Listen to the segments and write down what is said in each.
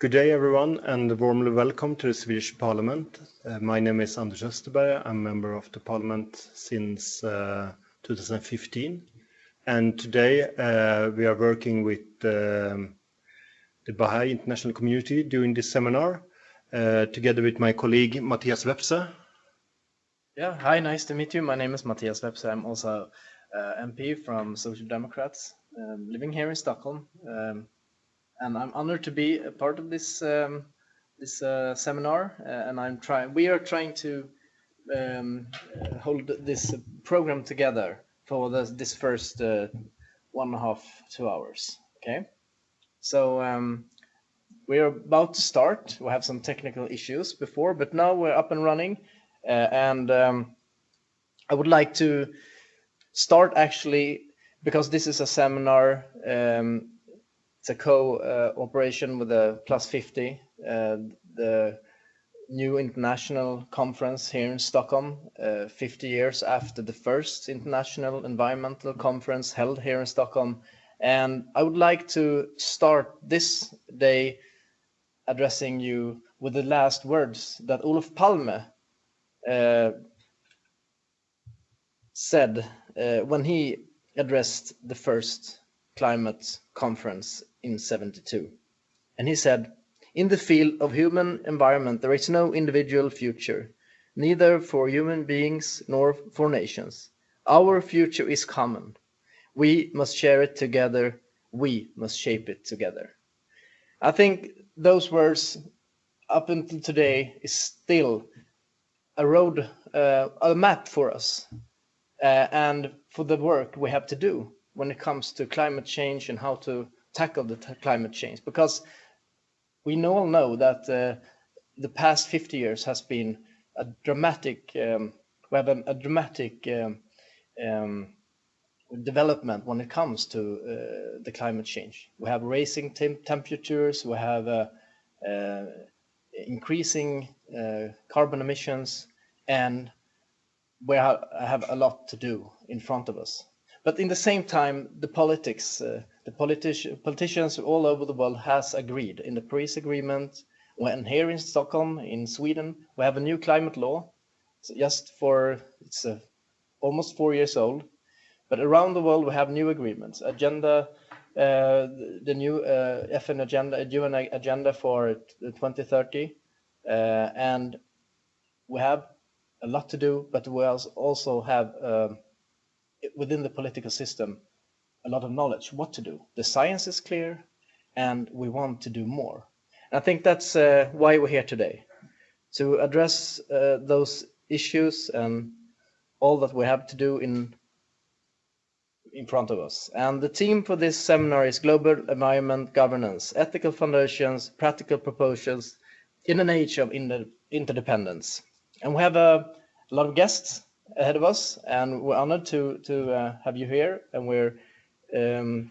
Good day, everyone, and warmly welcome to the Swedish Parliament. Uh, my name is Anders Österberg. I'm a member of the Parliament since uh, 2015. And today uh, we are working with um, the Baha'i International Community during this seminar, uh, together with my colleague Matthias Vepsä. Yeah, hi, nice to meet you. My name is Matthias Vepsä. I'm also uh, MP from Social Democrats, um, living here in Stockholm. Um, and I'm honored to be a part of this um, this uh, seminar. Uh, and I'm trying. We are trying to um, uh, hold this program together for this, this first uh, one and a half two hours. Okay, so um, we are about to start. We have some technical issues before, but now we're up and running, uh, and um, I would like to start actually because this is a seminar um, it's a co-operation with the Plus 50, uh, the new international conference here in Stockholm, uh, 50 years after the first international environmental conference held here in Stockholm. And I would like to start this day addressing you with the last words that Olof Palme uh, said uh, when he addressed the first climate conference in 72. And he said, in the field of human environment, there is no individual future, neither for human beings nor for nations. Our future is common. We must share it together. We must shape it together. I think those words up until today is still a road, uh, a map for us uh, and for the work we have to do when it comes to climate change and how to tackle the climate change because we all know that uh, the past 50 years has been a dramatic um, we have a, dramatic um, um, development when it comes to uh, the climate change. We have rising tem temperatures, we have uh, uh increasing uh, carbon emissions, and we have a lot to do in front of us. But in the same time, the politics, uh, the politi politicians all over the world has agreed in the Paris Agreement. When here in Stockholm, in Sweden, we have a new climate law, so just for it's uh, almost four years old. But around the world, we have new agreements. Agenda, uh, the new uh, FN agenda, UN agenda for 2030, uh, and we have a lot to do. But we also have um, within the political system a lot of knowledge what to do. The science is clear, and we want to do more. And I think that's uh, why we're here today, to address uh, those issues and all that we have to do in in front of us. And the theme for this seminar is Global Environment Governance, Ethical Foundations, Practical Proposals in an Age of Interdependence. And we have a, a lot of guests ahead of us, and we're honored to to uh, have you here, and we're um,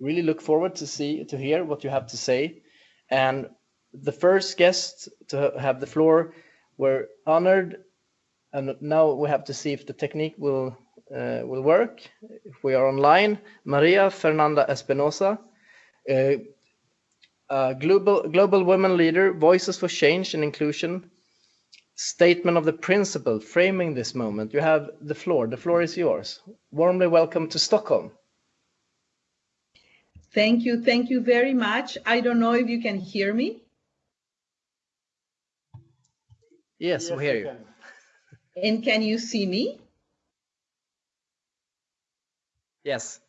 really look forward to see to hear what you have to say. And the first guest to have the floor, we're honored, and now we have to see if the technique will uh, will work. If we are online, Maria Fernanda Espinosa. Uh, global global women leader, Voices for Change and Inclusion, statement of the principle framing this moment. You have the floor. The floor is yours. Warmly welcome to Stockholm. Thank you. Thank you very much. I don't know if you can hear me. Yes, yes we hear you. Can. And can you see me? Yes.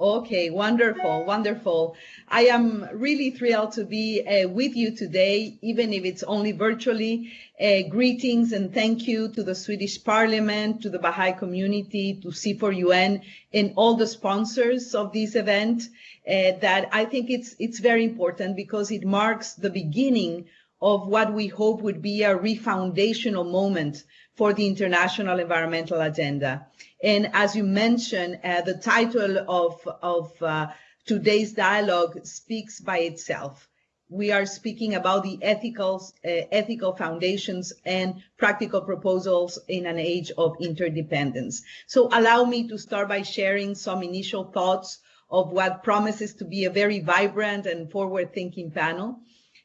Okay, wonderful, wonderful. I am really thrilled to be uh, with you today, even if it's only virtually. Uh, greetings and thank you to the Swedish Parliament, to the Baha'i community, to C4UN, and all the sponsors of this event. Uh, that I think it's it's very important because it marks the beginning of what we hope would be a refoundational moment for the international environmental agenda. And as you mentioned, uh, the title of, of uh, today's dialogue speaks by itself. We are speaking about the ethical, uh, ethical foundations and practical proposals in an age of interdependence. So allow me to start by sharing some initial thoughts of what promises to be a very vibrant and forward-thinking panel.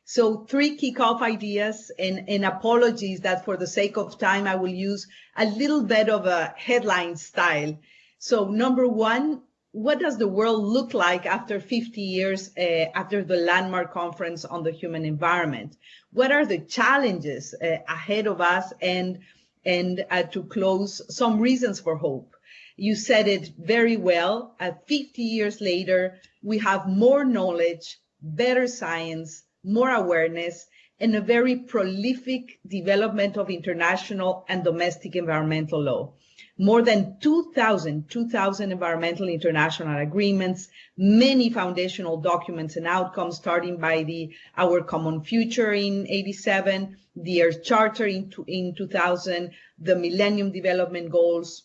So three kickoff ideas and, and, apologies that for the sake of time, I will use a little bit of a headline style. So number one, what does the world look like after 50 years uh, after the landmark conference on the human environment? What are the challenges uh, ahead of us and, and uh, to close, some reasons for hope? You said it very well. At 50 years later, we have more knowledge, better science, more awareness, and a very prolific development of international and domestic environmental law. More than 2,000, 2,000 environmental international agreements, many foundational documents and outcomes, starting by the Our Common Future in 87, the Earth Charter in, in 2000, the Millennium Development Goals,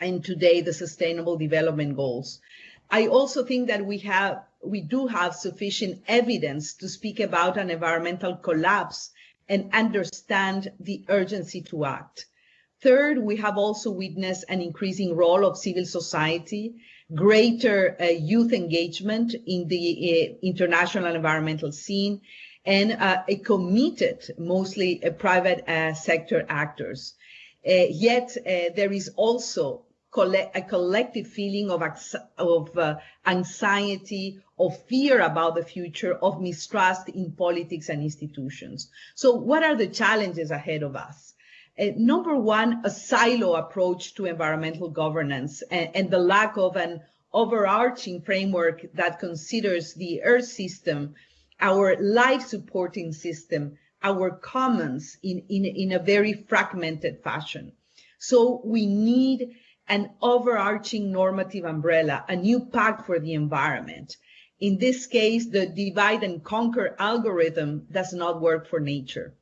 and today the Sustainable Development Goals. I also think that we have we do have sufficient evidence to speak about an environmental collapse and understand the urgency to act. Third, we have also witnessed an increasing role of civil society, greater uh, youth engagement in the uh, international environmental scene, and uh, a committed, mostly uh, private uh, sector actors. Uh, yet there is also a collective feeling of, of uh, anxiety, of fear about the future, of mistrust in politics and institutions. So what are the challenges ahead of us? Uh, number one, a silo approach to environmental governance and, and the lack of an overarching framework that considers the Earth system, our life supporting system, our commons in, in, in a very fragmented fashion. So we need an overarching normative umbrella, a new pact for the environment. In this case, the divide and conquer algorithm does not work for nature.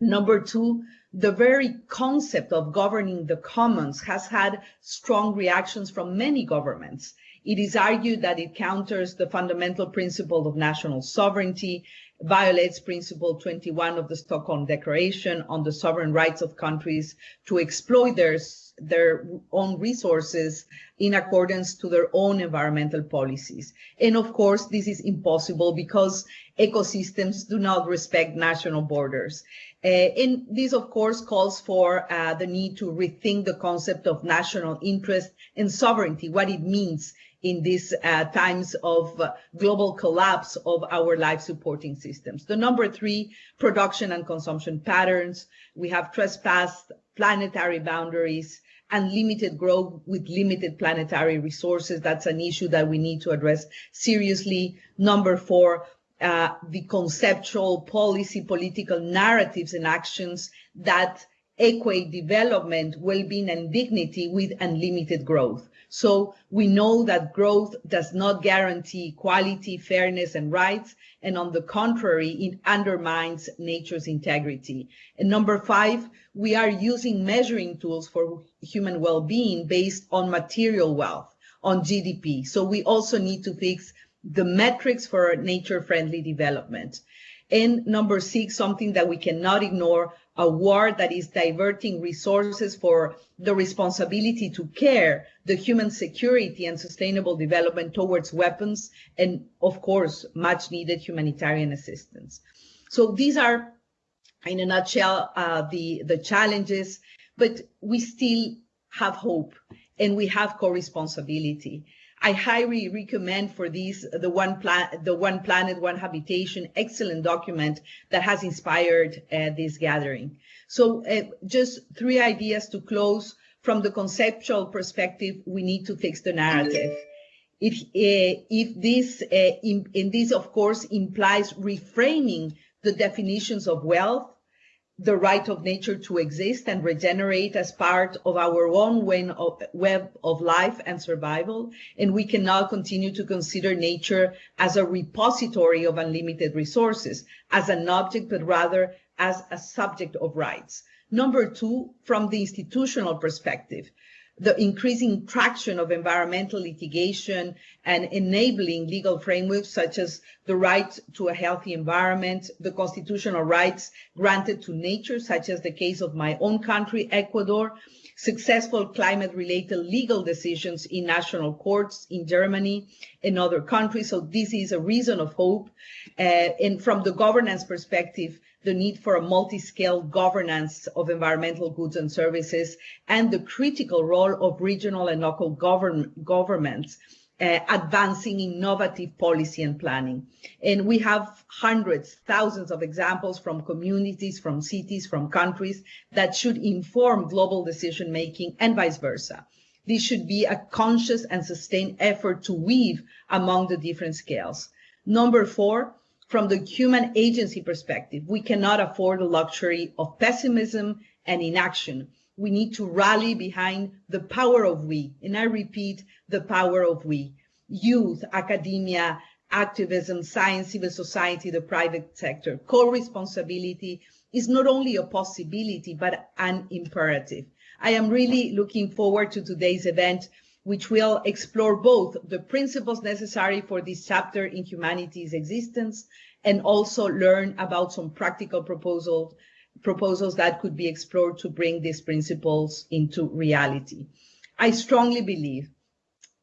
Number two, the very concept of governing the commons has had strong reactions from many governments. It is argued that it counters the fundamental principle of national sovereignty, violates principle 21 of the Stockholm Declaration on the sovereign rights of countries to exploit their their own resources in accordance to their own environmental policies. And of course, this is impossible because ecosystems do not respect national borders. Uh, and this, of course, calls for uh, the need to rethink the concept of national interest and sovereignty, what it means in these uh, times of uh, global collapse of our life supporting systems. The number three, production and consumption patterns. We have trespassed planetary boundaries and limited growth with limited planetary resources. That's an issue that we need to address seriously. Number four, uh, the conceptual policy, political narratives and actions that equate development, well-being, and dignity with unlimited growth. So we know that growth does not guarantee equality, fairness, and rights, and on the contrary, it undermines nature's integrity. And number five, we are using measuring tools for human well-being based on material wealth, on GDP. So we also need to fix the metrics for nature-friendly development. And number six, something that we cannot ignore, a war that is diverting resources for the responsibility to care, the human security and sustainable development towards weapons, and of course, much needed humanitarian assistance. So these are, in a nutshell, uh, the, the challenges, but we still have hope and we have co-responsibility. I highly recommend for these the one plan, the one planet, one habitation, excellent document that has inspired uh, this gathering. So uh, just three ideas to close. From the conceptual perspective, we need to fix the narrative. If, uh, if this, uh, in, in this, of course, implies reframing the definitions of wealth, the right of nature to exist and regenerate as part of our own web of life and survival. And we cannot continue to consider nature as a repository of unlimited resources, as an object, but rather as a subject of rights. Number two, from the institutional perspective, the increasing traction of environmental litigation and enabling legal frameworks such as the right to a healthy environment, the constitutional rights granted to nature, such as the case of my own country, Ecuador, successful climate-related legal decisions in national courts in Germany and other countries. So this is a reason of hope. Uh, and from the governance perspective, the need for a multi-scale governance of environmental goods and services, and the critical role of regional and local govern governments uh, advancing innovative policy and planning. And we have hundreds, thousands of examples from communities, from cities, from countries that should inform global decision making and vice versa. This should be a conscious and sustained effort to weave among the different scales. Number four, from the human agency perspective, we cannot afford the luxury of pessimism and inaction. We need to rally behind the power of we, and I repeat, the power of we. Youth, academia, activism, science, civil society, the private sector. Co-responsibility is not only a possibility, but an imperative. I am really looking forward to today's event which will explore both the principles necessary for this chapter in humanity's existence and also learn about some practical proposals proposals that could be explored to bring these principles into reality. I strongly believe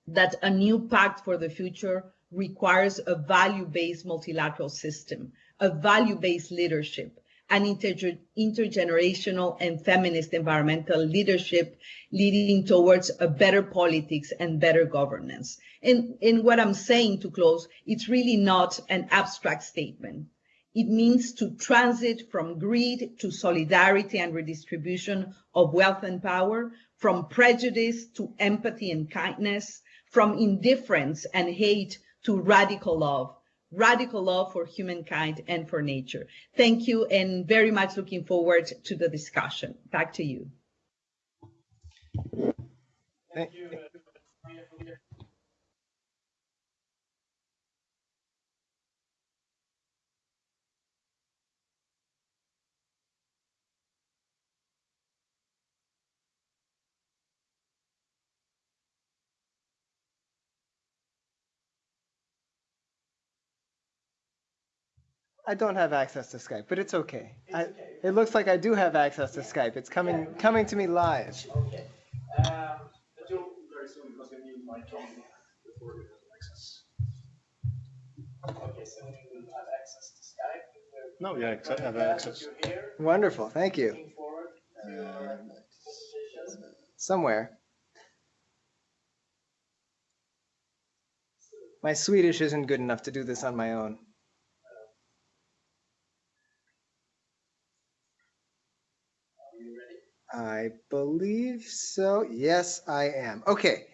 that a new pact for the future requires a value-based multilateral system, a value-based leadership, and inter intergenerational and feminist environmental leadership leading towards a better politics and better governance. And in what I'm saying to close, it's really not an abstract statement. It means to transit from greed to solidarity and redistribution of wealth and power, from prejudice to empathy and kindness, from indifference and hate to radical love, radical love for humankind and for nature. Thank you and very much looking forward to the discussion. Back to you. Thank you. I don't have access to Skype, but it's okay. It's I, okay. It looks like I do have access to yeah. Skype. It's coming yeah. coming to me live. Okay. Um, but you'll very soon because you need my phone before you have access. Okay, so you have access to Skype. No, yeah, I have access. Wonderful, thank you. Uh, somewhere. My Swedish isn't good enough to do this on my own. I believe so. Yes, I am. Okay.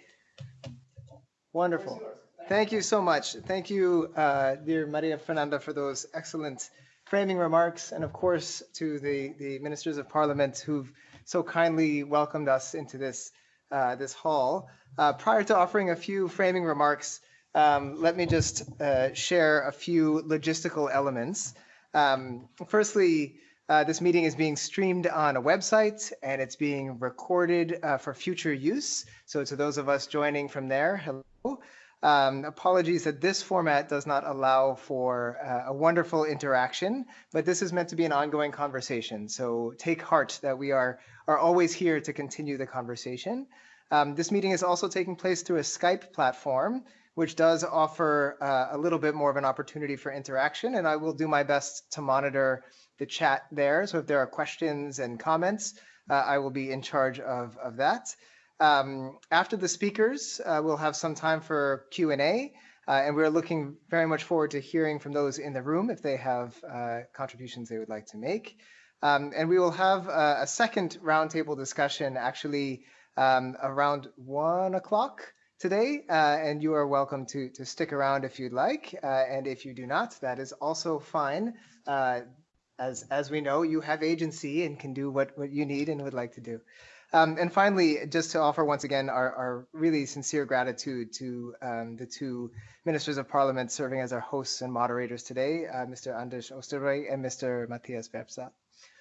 Wonderful. Thank you so much. Thank you, uh, dear Maria Fernanda, for those excellent framing remarks, and of course to the, the ministers of parliament who've so kindly welcomed us into this, uh, this hall. Uh, prior to offering a few framing remarks, um, let me just uh, share a few logistical elements. Um, firstly, uh, this meeting is being streamed on a website and it's being recorded uh, for future use. So to those of us joining from there, hello. Um, apologies that this format does not allow for uh, a wonderful interaction, but this is meant to be an ongoing conversation. So take heart that we are, are always here to continue the conversation. Um, this meeting is also taking place through a Skype platform, which does offer uh, a little bit more of an opportunity for interaction, and I will do my best to monitor the chat there. So if there are questions and comments, uh, I will be in charge of, of that. Um, after the speakers, uh, we'll have some time for Q&A, uh, and we're looking very much forward to hearing from those in the room if they have uh, contributions they would like to make. Um, and we will have a, a second roundtable discussion actually um, around one o'clock today, uh, and you are welcome to, to stick around if you'd like. Uh, and if you do not, that is also fine. Uh, as as we know, you have agency and can do what, what you need and would like to do. Um, and finally, just to offer once again our, our really sincere gratitude to um, the two ministers of parliament serving as our hosts and moderators today, uh, Mr. Anders Osterberg and Mr. Matthias Vepsä.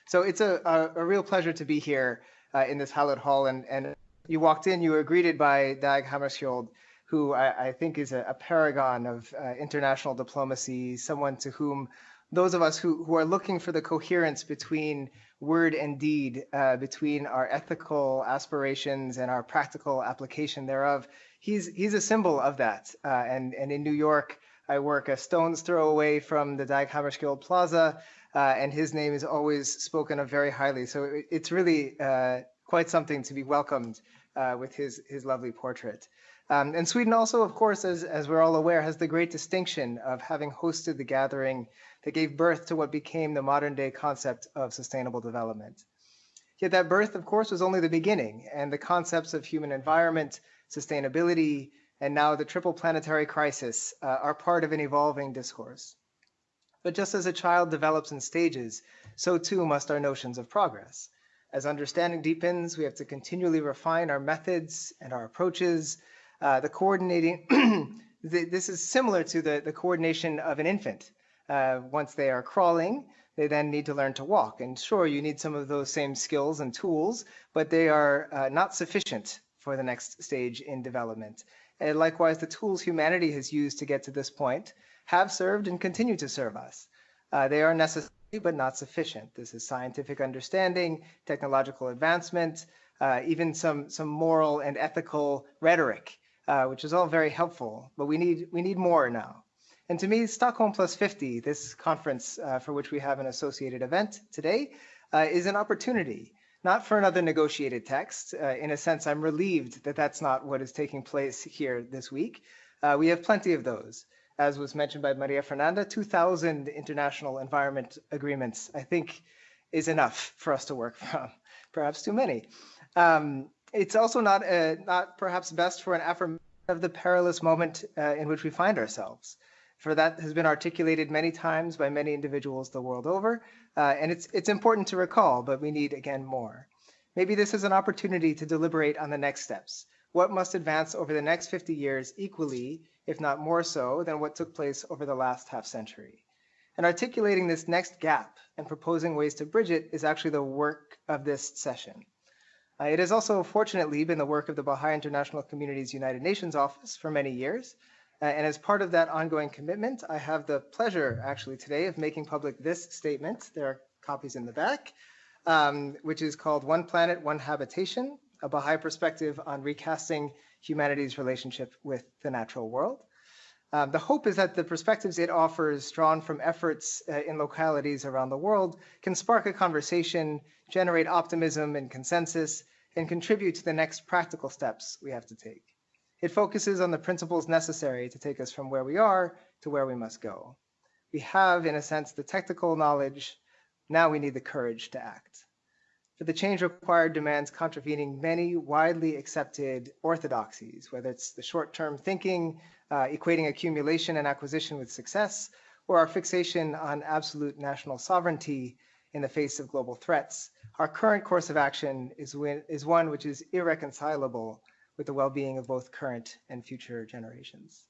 So it's a, a, a, real pleasure to be here uh, in this hallowed hall and, and you walked in, you were greeted by Dag Hammarskjöld, who I, I think is a, a paragon of uh, international diplomacy, someone to whom those of us who, who are looking for the coherence between word and deed, uh, between our ethical aspirations and our practical application thereof, he's, he's a symbol of that. Uh, and, and in New York, I work a stone's throw away from the Dag Hammarskjöld Plaza, uh, and his name is always spoken of very highly. So it, it's really uh, quite something to be welcomed uh, with his, his lovely portrait. Um, and Sweden also, of course, as, as we're all aware, has the great distinction of having hosted the gathering that gave birth to what became the modern day concept of sustainable development. Yet that birth, of course, was only the beginning, and the concepts of human environment, sustainability, and now the triple planetary crisis uh, are part of an evolving discourse. But just as a child develops in stages, so too must our notions of progress. As understanding deepens, we have to continually refine our methods and our approaches. Uh, the coordinating, this is similar to the, the coordination of an infant. Uh, once they are crawling, they then need to learn to walk. And sure, you need some of those same skills and tools, but they are uh, not sufficient for the next stage in development. And likewise, the tools humanity has used to get to this point have served and continue to serve us. Uh, they are necessary but not sufficient. This is scientific understanding, technological advancement, uh, even some, some moral and ethical rhetoric, uh, which is all very helpful, but we need, we need more now. And to me, Stockholm Plus 50, this conference uh, for which we have an associated event today, uh, is an opportunity, not for another negotiated text. Uh, in a sense, I'm relieved that that's not what is taking place here this week. we have plenty of those as was mentioned by Maria Fernanda, 2,000 international environment agreements, I think, is enough for us to work from, perhaps too many. Um, it's also not, uh, not perhaps best for an affirmation of the perilous moment uh, in which we find ourselves. For that has been articulated many times by many individuals the world over, uh, and it's, it's important to recall, but we need again more. Maybe this is an opportunity to deliberate on the next steps. What must advance over the next 50 years equally if not more so, than what took place over the last half century. And articulating this next gap and proposing ways to bridge it is actually the work of this session. Uh, it has also fortunately been the work of the Baha'i International Community's United Nations Office for many years. Uh, and as part of that ongoing commitment, I have the pleasure actually today of making public this statement. There are copies in the back, um, which is called One Planet, One Habitation, a Baha'i perspective on recasting humanity's relationship with the natural world. Um, the hope is that the perspectives it offers, drawn from efforts uh, in localities around the world, can spark a conversation, generate optimism and consensus, and contribute to the next practical steps we have to take. It focuses on the principles necessary to take us from where we are to where we must go. We have, in a sense, the technical knowledge. Now we need the courage to act for the change required demands contravening many widely accepted orthodoxies, whether it's the short-term thinking, uh, equating accumulation and acquisition with success, or our fixation on absolute national sovereignty in the face of global threats. Our current course of action is, is one which is irreconcilable with the well-being of both current and future generations.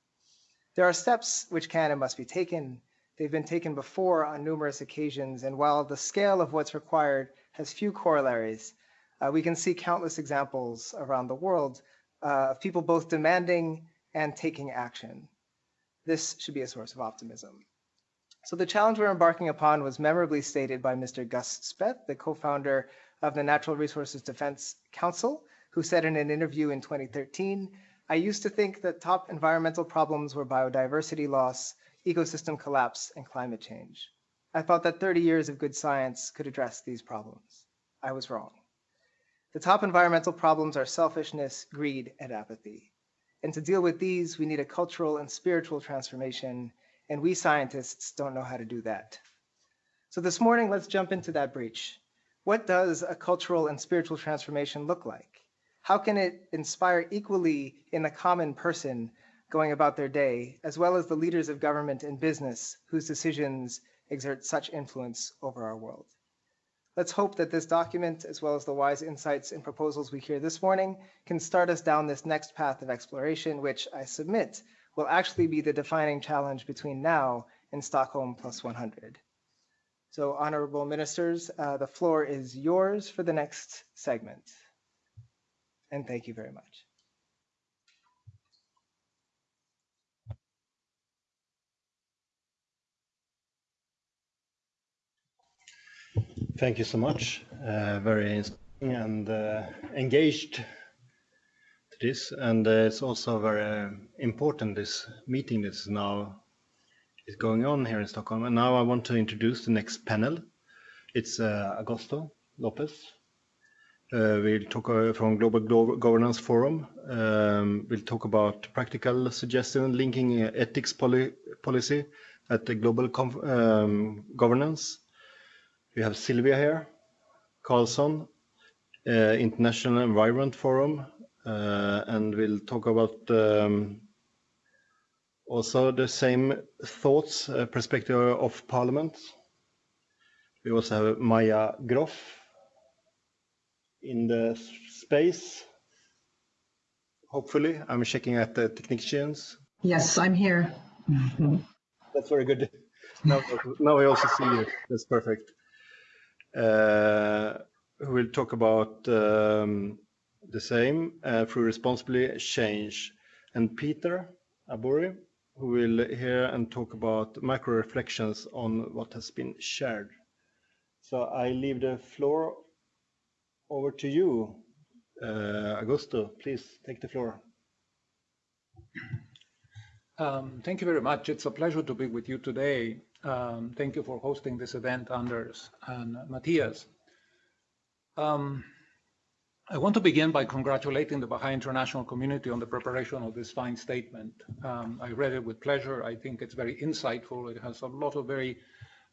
There are steps which can and must be taken. They've been taken before on numerous occasions, and while the scale of what's required has few corollaries. Uh, we can see countless examples around the world uh, of people both demanding and taking action. This should be a source of optimism. So the challenge we're embarking upon was memorably stated by Mr. Gus Speth, the co-founder of the Natural Resources Defense Council, who said in an interview in 2013, I used to think that top environmental problems were biodiversity loss, ecosystem collapse, and climate change. I thought that 30 years of good science could address these problems. I was wrong. The top environmental problems are selfishness, greed, and apathy. And to deal with these, we need a cultural and spiritual transformation, and we scientists don't know how to do that. So this morning, let's jump into that breach. What does a cultural and spiritual transformation look like? How can it inspire equally in the common person going about their day, as well as the leaders of government and business whose decisions exert such influence over our world. Let's hope that this document, as well as the wise insights and proposals we hear this morning, can start us down this next path of exploration, which I submit will actually be the defining challenge between now and Stockholm plus 100. So honorable ministers, uh, the floor is yours for the next segment. and thank you very much. Thank you so much. Uh, very inspiring and uh, engaged to this, and uh, it's also very important. This meeting that is now is going on here in Stockholm, and now I want to introduce the next panel. It's uh, Augusto Lopez. Uh, we'll talk uh, from Global Glo Governance Forum. Um, we'll talk about practical suggestion linking ethics poli policy at the global um, governance we have Sylvia here, Karlsson, uh, International Environment Forum, uh, and we'll talk about um, also the same thoughts, uh, perspective of Parliament. We also have Maja Groff in the space. Hopefully, I'm checking at the technicians. Yes, I'm here. That's very good. Now, now I also see you. That's perfect who uh, will talk about um, the same uh, through responsibly change. And Peter Abori, who will hear and talk about micro reflections on what has been shared. So I leave the floor over to you. Uh, Augusto, please take the floor. Um, thank you very much. It's a pleasure to be with you today. Um, thank you for hosting this event, Anders and Matthias. Um, I want to begin by congratulating the Baha'i international community on the preparation of this fine statement. Um, I read it with pleasure. I think it's very insightful. It has a lot of very,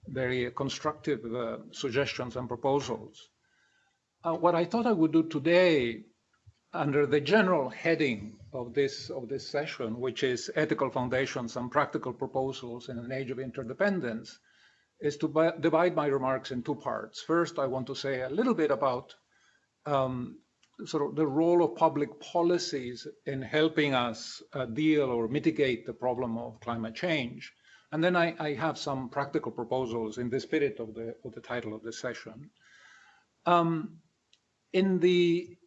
very constructive uh, suggestions and proposals. Uh, what I thought I would do today under the general heading of this of this session, which is ethical foundations and practical proposals in an age of interdependence, is to divide my remarks in two parts. First, I want to say a little bit about um, sort of the role of public policies in helping us uh, deal or mitigate the problem of climate change. And then I, I, have some practical proposals in the spirit of the, of the title of the session. Um, in the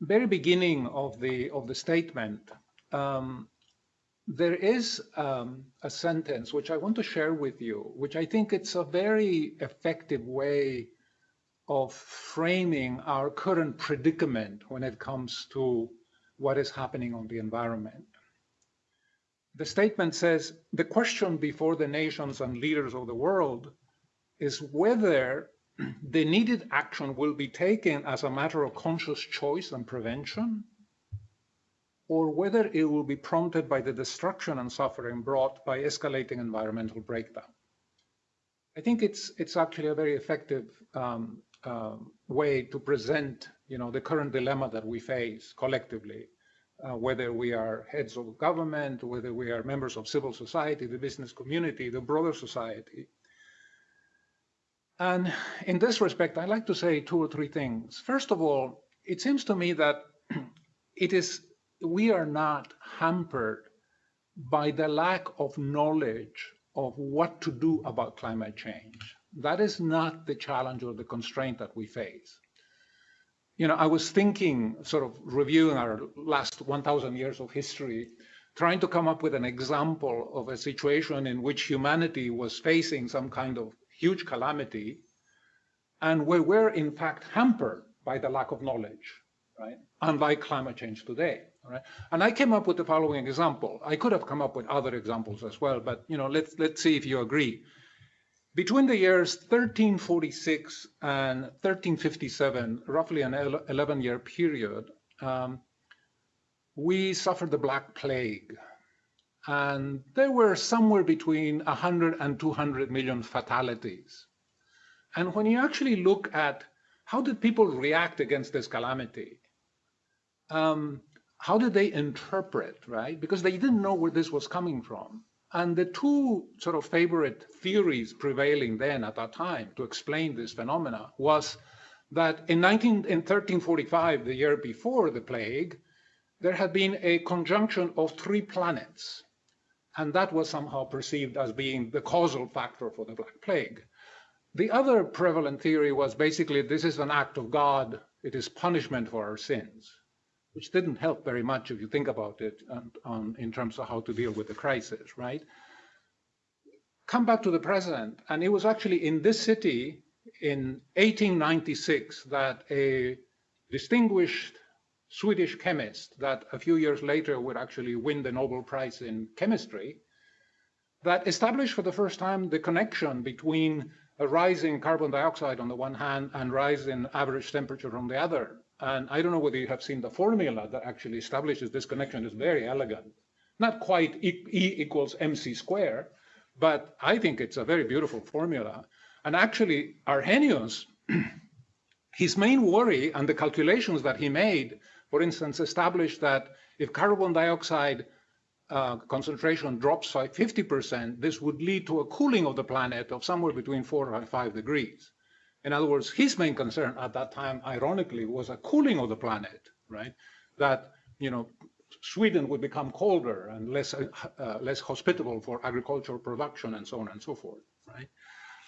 very beginning of the of the statement, um, there is um, a sentence which I want to share with you, which I think it's a very effective way of framing our current predicament when it comes to what is happening on the environment. The statement says, the question before the nations and leaders of the world is whether the needed action will be taken as a matter of conscious choice and prevention, or whether it will be prompted by the destruction and suffering brought by escalating environmental breakdown. I think it's it's actually a very effective um, uh, way to present, you know, the current dilemma that we face collectively, uh, whether we are heads of government, whether we are members of civil society, the business community, the broader society, and in this respect, I'd like to say two or three things. First of all, it seems to me that it is we are not hampered by the lack of knowledge of what to do about climate change. That is not the challenge or the constraint that we face. You know, I was thinking, sort of reviewing our last 1,000 years of history, trying to come up with an example of a situation in which humanity was facing some kind of huge calamity, and we were in fact hampered by the lack of knowledge, right? Unlike climate change today, right? And I came up with the following example. I could have come up with other examples as well, but you know, let's let's see if you agree. Between the years 1346 and 1357, roughly an 11-year period, um, we suffered the Black Plague, and there were somewhere between 100 and 200 million fatalities. And when you actually look at how did people react against this calamity, um, how did they interpret, right? Because they didn't know where this was coming from. And the two sort of favorite theories prevailing then at that time to explain this phenomena was that in, 19, in 1345, the year before the plague, there had been a conjunction of three planets and that was somehow perceived as being the causal factor for the Black Plague. The other prevalent theory was basically this is an act of God, it is punishment for our sins. which didn't help very much if you think about it on, on, um, in terms of how to deal with the crisis, right? Come back to the present, and it was actually in this city in 1896 that a distinguished Swedish chemist that a few years later would actually win the Nobel Prize in chemistry that established for the first time the connection between a rise in carbon dioxide on the one hand and rise in average temperature on the other. And I don't know whether you have seen the formula that actually establishes this connection. It's very elegant. Not quite E, e equals mc square, but I think it's a very beautiful formula. And actually, Arrhenius, his main worry and the calculations that he made, for instance, established that if carbon dioxide uh, concentration drops by 50%, this would lead to a cooling of the planet of somewhere between four and five degrees. In other words, his main concern at that time, ironically, was a cooling of the planet, right? That, you know, Sweden would become colder and less, uh, uh, less hospitable for agricultural production and so on and so forth, right?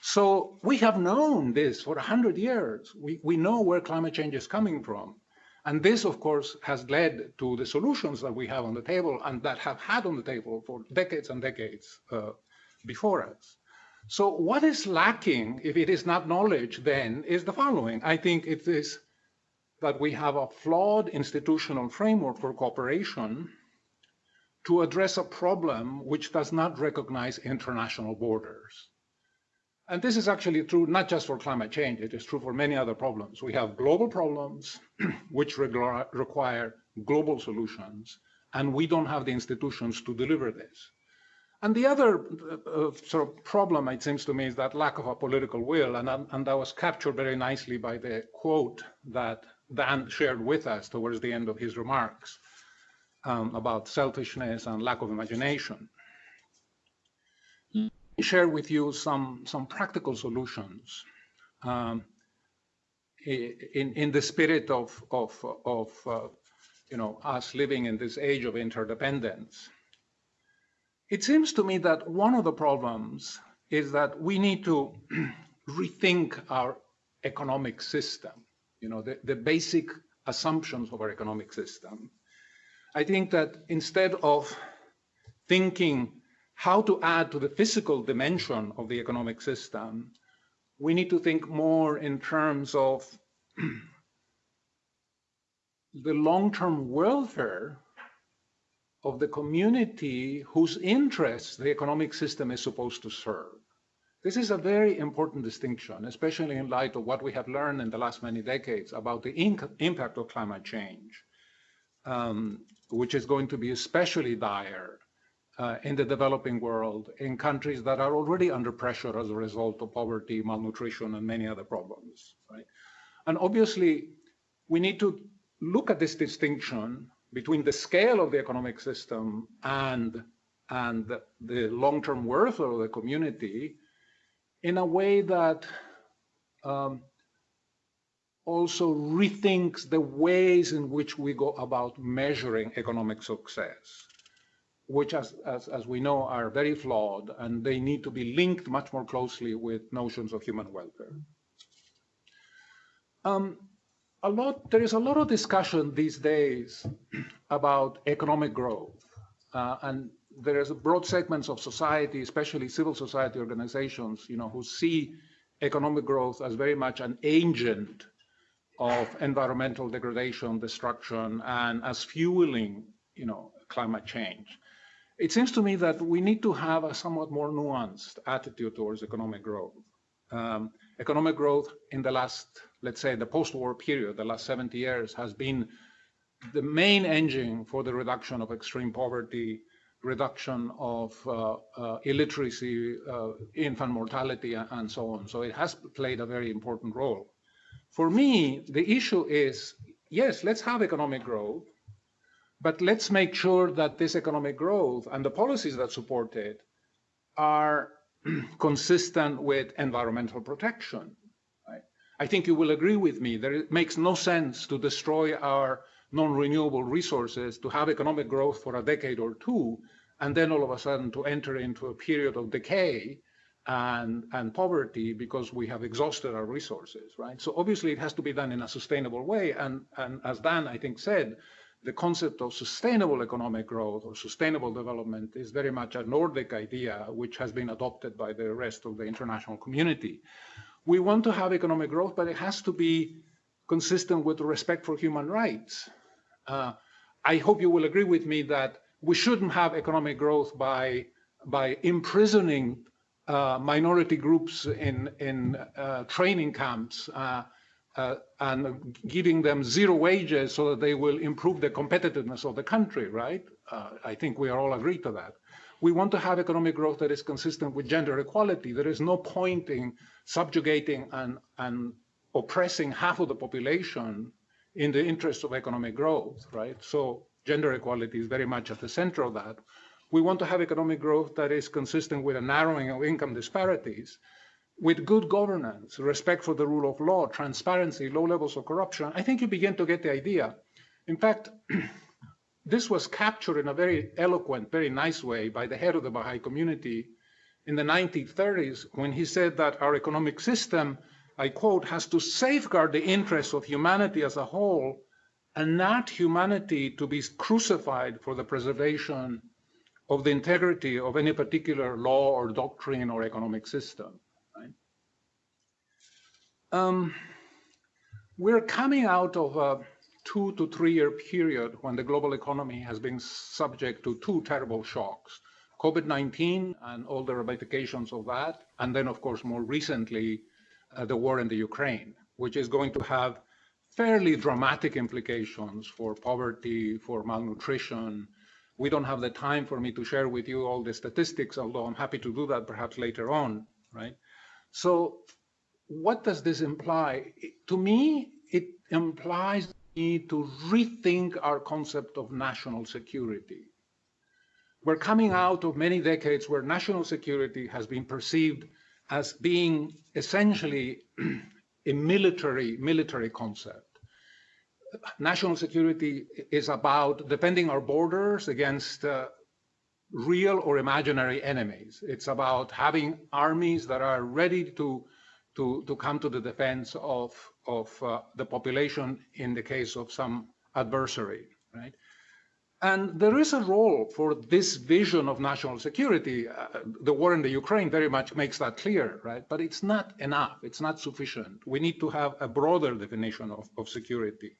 So we have known this for 100 years. We, we know where climate change is coming from. And this, of course, has led to the solutions that we have on the table and that have had on the table for decades and decades uh, before us. So what is lacking, if it is not knowledge, then is the following. I think it is that we have a flawed institutional framework for cooperation to address a problem which does not recognize international borders. And this is actually true not just for climate change, it is true for many other problems. We have global problems which require global solutions, and we don't have the institutions to deliver this. And the other uh, uh, sort of problem, it seems to me, is that lack of a political will, and, and that was captured very nicely by the quote that Dan shared with us towards the end of his remarks um, about selfishness and lack of imagination share with you some, some practical solutions um, in, in the spirit of, of, of uh, you know, us living in this age of interdependence. It seems to me that one of the problems is that we need to rethink our economic system, you know, the, the basic assumptions of our economic system. I think that instead of thinking how to add to the physical dimension of the economic system, we need to think more in terms of the long-term welfare of the community whose interests the economic system is supposed to serve. This is a very important distinction, especially in light of what we have learned in the last many decades about the impact of climate change, um, which is going to be especially dire uh, in the developing world, in countries that are already under pressure as a result of poverty, malnutrition, and many other problems, right? And obviously, we need to look at this distinction between the scale of the economic system and, and the, long-term worth of the community in a way that um, also rethinks the ways in which we go about measuring economic success which, as, as, as we know, are very flawed, and they need to be linked much more closely with notions of human welfare. Um, a lot, there is a lot of discussion these days about economic growth, uh, and there is a broad segments of society, especially civil society organizations, you know, who see economic growth as very much an agent of environmental degradation, destruction, and as fueling, you know, climate change. It seems to me that we need to have a somewhat more nuanced attitude towards economic growth. Um, economic growth in the last, let's say, the post-war period, the last 70 years, has been the main engine for the reduction of extreme poverty, reduction of uh, uh, illiteracy, uh, infant mortality, and so on. So it has played a very important role. For me, the issue is, yes, let's have economic growth, but let's make sure that this economic growth and the policies that support it are consistent with environmental protection. Right? I think you will agree with me that it makes no sense to destroy our non-renewable resources, to have economic growth for a decade or two, and then all of a sudden to enter into a period of decay and, and poverty because we have exhausted our resources, right? So obviously it has to be done in a sustainable way. And, and as Dan, I think, said, the concept of sustainable economic growth or sustainable development is very much a Nordic idea, which has been adopted by the rest of the international community. We want to have economic growth, but it has to be consistent with respect for human rights. Uh, I hope you will agree with me that we shouldn't have economic growth by, by imprisoning uh, minority groups in, in uh, training camps uh, and giving them zero wages so that they will improve the competitiveness of the country, right? Uh, I think we are all agreed to that. We want to have economic growth that is consistent with gender equality. There is no point in subjugating and, and oppressing half of the population in the interest of economic growth, right? So gender equality is very much at the center of that. We want to have economic growth that is consistent with a narrowing of income disparities with good governance, respect for the rule of law, transparency, low levels of corruption, I think you begin to get the idea. In fact, this was captured in a very eloquent, very nice way by the head of the Baha'i community in the 1930s when he said that our economic system, I quote, has to safeguard the interests of humanity as a whole and not humanity to be crucified for the preservation of the integrity of any particular law or doctrine or economic system. Um, we're coming out of a two to three year period when the global economy has been subject to two terrible shocks COVID 19 and all the ramifications of that. And then, of course, more recently, uh, the war in the Ukraine, which is going to have fairly dramatic implications for poverty, for malnutrition. We don't have the time for me to share with you all the statistics, although I'm happy to do that perhaps later on, right? So what does this imply? To me, it implies need to rethink our concept of national security. We're coming out of many decades where national security has been perceived as being essentially a military military concept. National security is about defending our borders against uh, real or imaginary enemies. It's about having armies that are ready to to, to come to the defense of, of uh, the population in the case of some adversary, right? And there is a role for this vision of national security. Uh, the war in the Ukraine very much makes that clear, right? But it's not enough. It's not sufficient. We need to have a broader definition of, of security,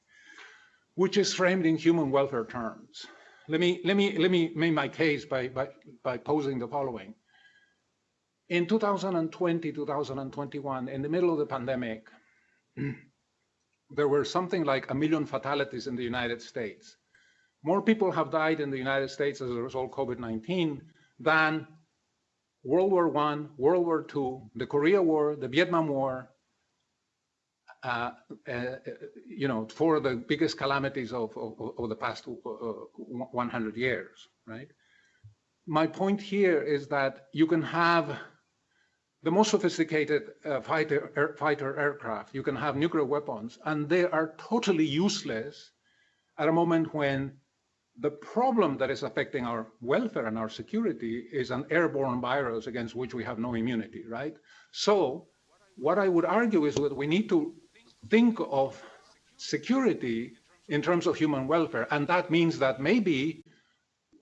which is framed in human welfare terms. Let me, let me, let me make my case by, by, by posing the following. In 2020, 2021, in the middle of the pandemic, there were something like a million fatalities in the United States. More people have died in the United States as a result of COVID-19 than World War I, World War II, the Korea War, the Vietnam War, uh, uh, you know, for the biggest calamities of, of, of the past uh, 100 years, right? My point here is that you can have the most sophisticated uh, fighter, air, fighter aircraft, you can have nuclear weapons, and they are totally useless at a moment when the problem that is affecting our welfare and our security is an airborne virus against which we have no immunity, right? So what I would argue is that we need to think of security in terms of human welfare, and that means that maybe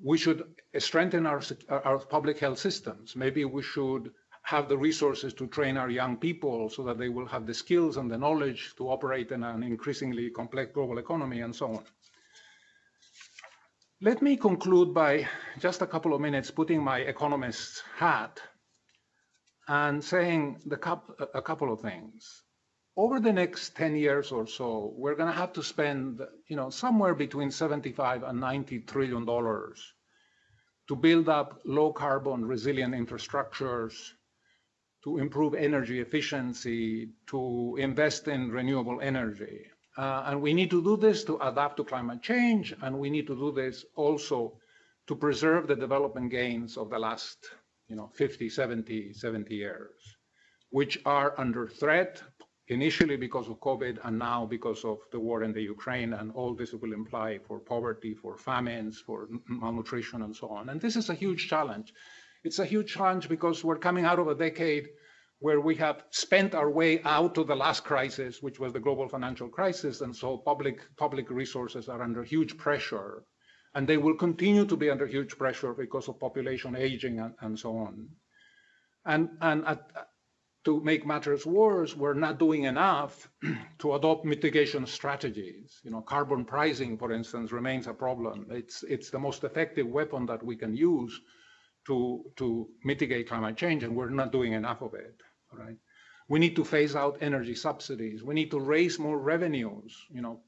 we should strengthen our, our public health systems. Maybe we should have the resources to train our young people so that they will have the skills and the knowledge to operate in an increasingly complex global economy and so on. Let me conclude by just a couple of minutes putting my economist's hat and saying a couple of things. Over the next 10 years or so, we're going to have to spend, you know, somewhere between 75 and 90 trillion dollars to build up low carbon resilient infrastructures, to improve energy efficiency, to invest in renewable energy. Uh, and we need to do this to adapt to climate change, and we need to do this also to preserve the development gains of the last you know, 50, 70, 70 years, which are under threat initially because of COVID and now because of the war in the Ukraine and all this will imply for poverty, for famines, for malnutrition and so on. And this is a huge challenge. It's a huge challenge because we're coming out of a decade where we have spent our way out of the last crisis, which was the global financial crisis, and so public public resources are under huge pressure, and they will continue to be under huge pressure because of population aging and, and so on. And and at, to make matters worse, we're not doing enough to adopt mitigation strategies. You know, carbon pricing, for instance, remains a problem. It's it's the most effective weapon that we can use to to mitigate climate change, and we're not doing enough of it right? We need to phase out energy subsidies. We need to raise more revenues. You know,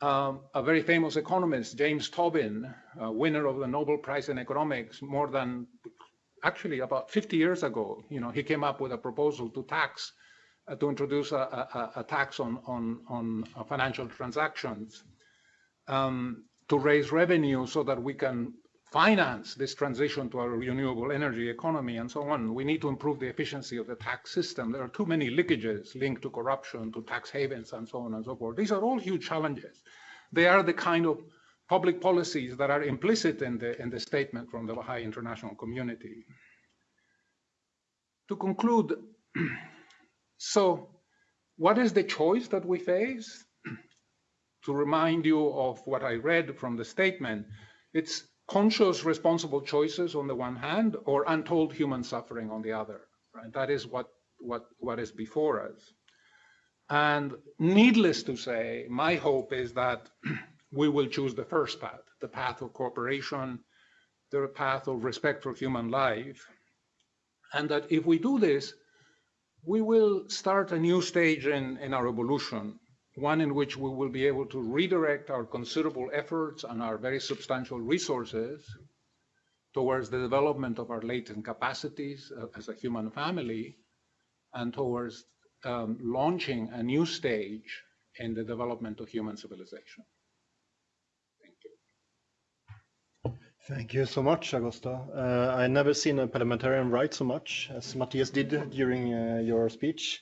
um, a very famous economist, James Tobin, winner of the Nobel Prize in Economics, more than actually about 50 years ago, you know, he came up with a proposal to tax, uh, to introduce a, a, a, tax on on on uh, financial transactions um, to raise revenue so that we can finance this transition to a renewable energy economy and so on. We need to improve the efficiency of the tax system. There are too many leakages linked to corruption, to tax havens, and so on and so forth. These are all huge challenges. They are the kind of public policies that are implicit in the, in the statement from the Baha'i international community. To conclude, so what is the choice that we face? to remind you of what I read from the statement, it's conscious, responsible choices on the one hand, or untold human suffering on the other. Right? That is what, what, what is before us. And needless to say, my hope is that we will choose the first path, the path of cooperation, the path of respect for human life. And that if we do this, we will start a new stage in, in our evolution one in which we will be able to redirect our considerable efforts and our very substantial resources towards the development of our latent capacities uh, as a human family and towards um, launching a new stage in the development of human civilization. Thank you. Thank you so much, Augusto. Uh, I never seen a parliamentarian write so much as Mattias did during uh, your speech.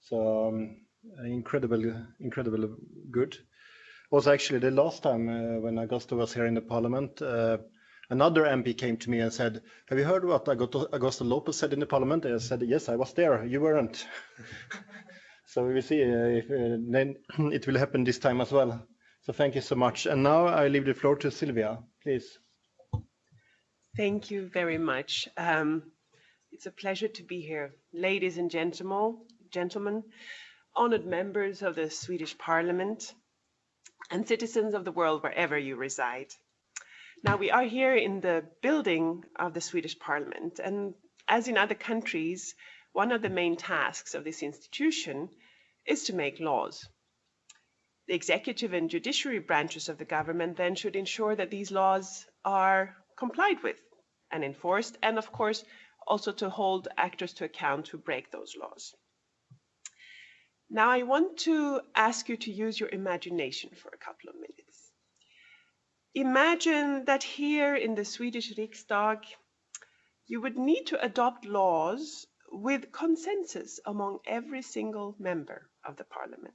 So um, incredible, incredible good. Was actually the last time uh, when Augusto was here in the parliament, uh, another MP came to me and said, have you heard what Augusto, Lopez said in the parliament? I said, yes, I was there, you weren't. so we will see uh, if uh, then it will happen this time as well. So thank you so much. And now I leave the floor to Sylvia, please. Thank you very much. Um, it's a pleasure to be here. Ladies and gentlemen, gentlemen, honored members of the Swedish Parliament, and citizens of the world wherever you reside. Now, we are here in the building of the Swedish Parliament, and as in other countries, one of the main tasks of this institution is to make laws. The executive and judiciary branches of the government then should ensure that these laws are complied with and enforced, and of course, also to hold actors to account who break those laws. Now I want to ask you to use your imagination for a couple of minutes. Imagine that here in the Swedish Riksdag, you would need to adopt laws with consensus among every single member of the parliament.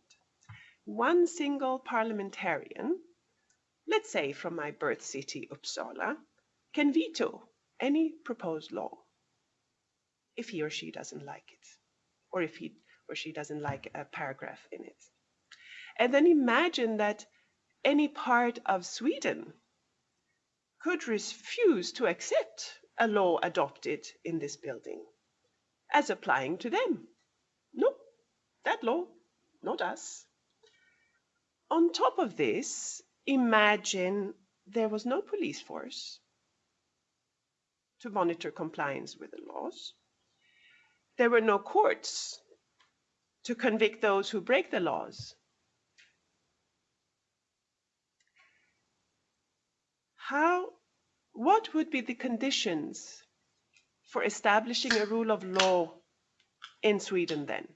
One single parliamentarian, let's say from my birth city, Uppsala, can veto any proposed law if he or she doesn't like it, or if he or she doesn't like a paragraph in it. And then imagine that any part of Sweden could refuse to accept a law adopted in this building as applying to them. No, that law, not us. On top of this, imagine there was no police force to monitor compliance with the laws. There were no courts to convict those who break the laws. How, what would be the conditions for establishing a rule of law in Sweden then?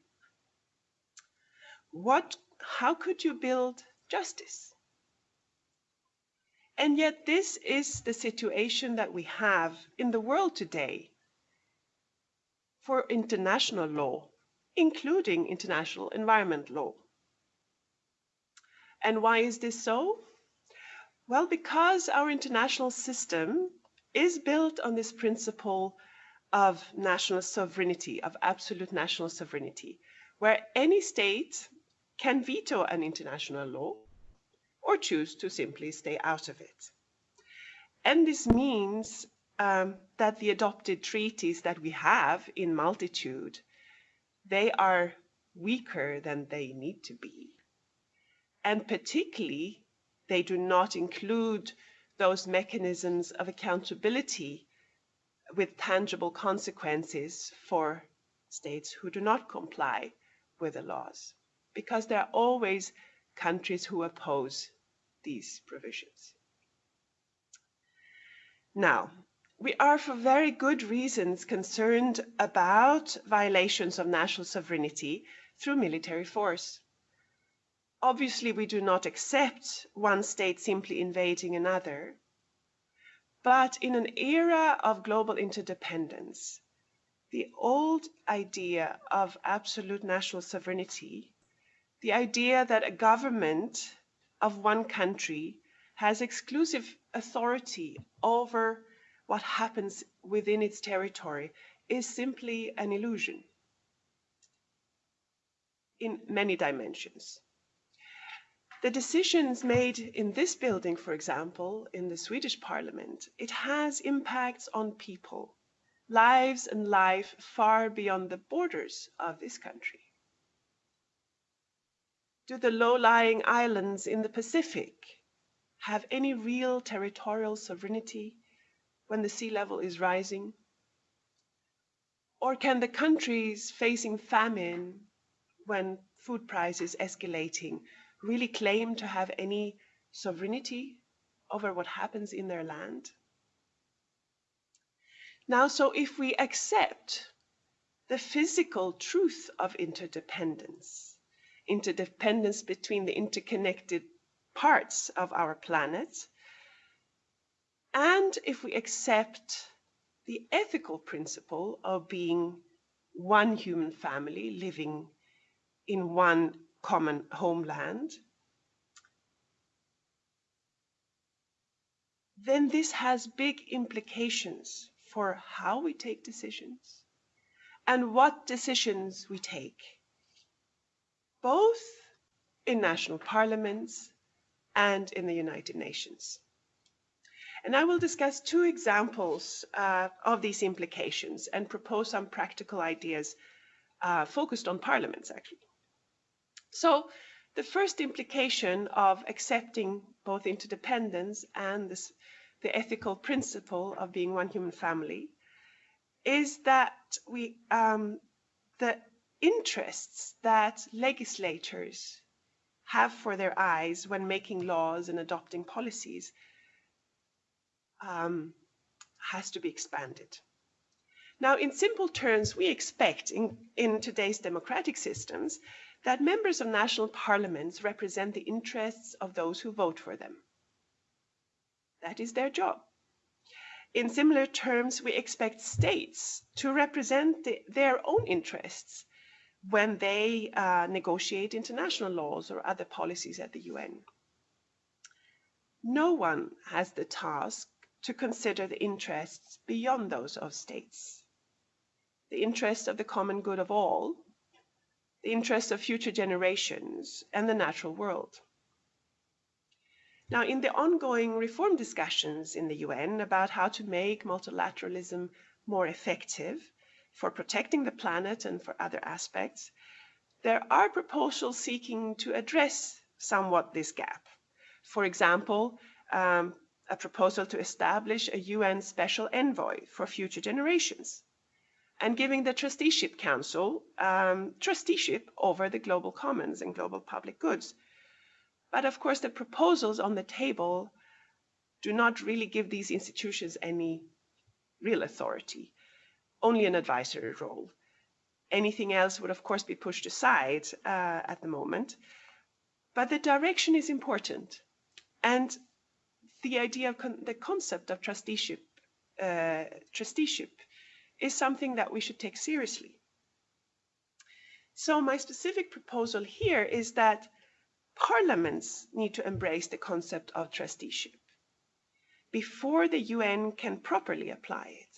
What, how could you build justice? And yet this is the situation that we have in the world today for international law including international environment law. And why is this so? Well, because our international system is built on this principle of national sovereignty, of absolute national sovereignty, where any state can veto an international law or choose to simply stay out of it. And this means um, that the adopted treaties that we have in multitude, they are weaker than they need to be. And particularly, they do not include those mechanisms of accountability with tangible consequences for states who do not comply with the laws, because there are always countries who oppose these provisions. Now, we are for very good reasons concerned about violations of national sovereignty through military force. Obviously, we do not accept one state simply invading another. But in an era of global interdependence, the old idea of absolute national sovereignty, the idea that a government of one country has exclusive authority over what happens within its territory is simply an illusion in many dimensions. The decisions made in this building, for example, in the Swedish parliament, it has impacts on people, lives and life far beyond the borders of this country. Do the low-lying islands in the Pacific have any real territorial sovereignty when the sea level is rising? Or can the countries facing famine when food prices escalating really claim to have any sovereignty over what happens in their land? Now, so if we accept the physical truth of interdependence, interdependence between the interconnected parts of our planet, and if we accept the ethical principle of being one human family living in one common homeland, then this has big implications for how we take decisions and what decisions we take, both in national parliaments and in the United Nations. And I will discuss two examples uh, of these implications and propose some practical ideas uh, focused on parliaments, actually. So the first implication of accepting both interdependence and this, the ethical principle of being one human family is that we, um, the interests that legislators have for their eyes when making laws and adopting policies um, has to be expanded. Now, in simple terms, we expect in, in today's democratic systems that members of national parliaments represent the interests of those who vote for them. That is their job. In similar terms, we expect states to represent the, their own interests when they uh, negotiate international laws or other policies at the UN. No one has the task to consider the interests beyond those of states. The interests of the common good of all the interests of future generations, and the natural world. Now, in the ongoing reform discussions in the UN about how to make multilateralism more effective for protecting the planet and for other aspects, there are proposals seeking to address somewhat this gap. For example, um, a proposal to establish a UN special envoy for future generations and giving the trusteeship council um, trusteeship over the global commons and global public goods. But of course, the proposals on the table do not really give these institutions any real authority, only an advisory role. Anything else would, of course, be pushed aside uh, at the moment. But the direction is important. And the idea of con the concept of trusteeship, uh, trusteeship is something that we should take seriously. So my specific proposal here is that parliaments need to embrace the concept of trusteeship before the UN can properly apply it.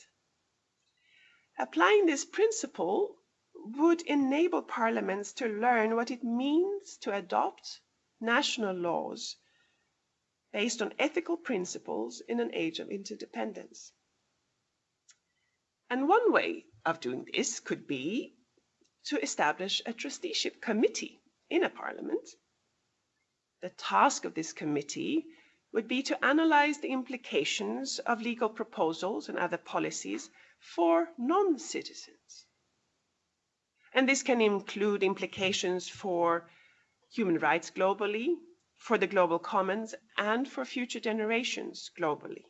Applying this principle would enable parliaments to learn what it means to adopt national laws based on ethical principles in an age of interdependence. And one way of doing this could be to establish a trusteeship committee in a parliament. The task of this committee would be to analyze the implications of legal proposals and other policies for non-citizens. And this can include implications for human rights globally, for the global commons, and for future generations globally.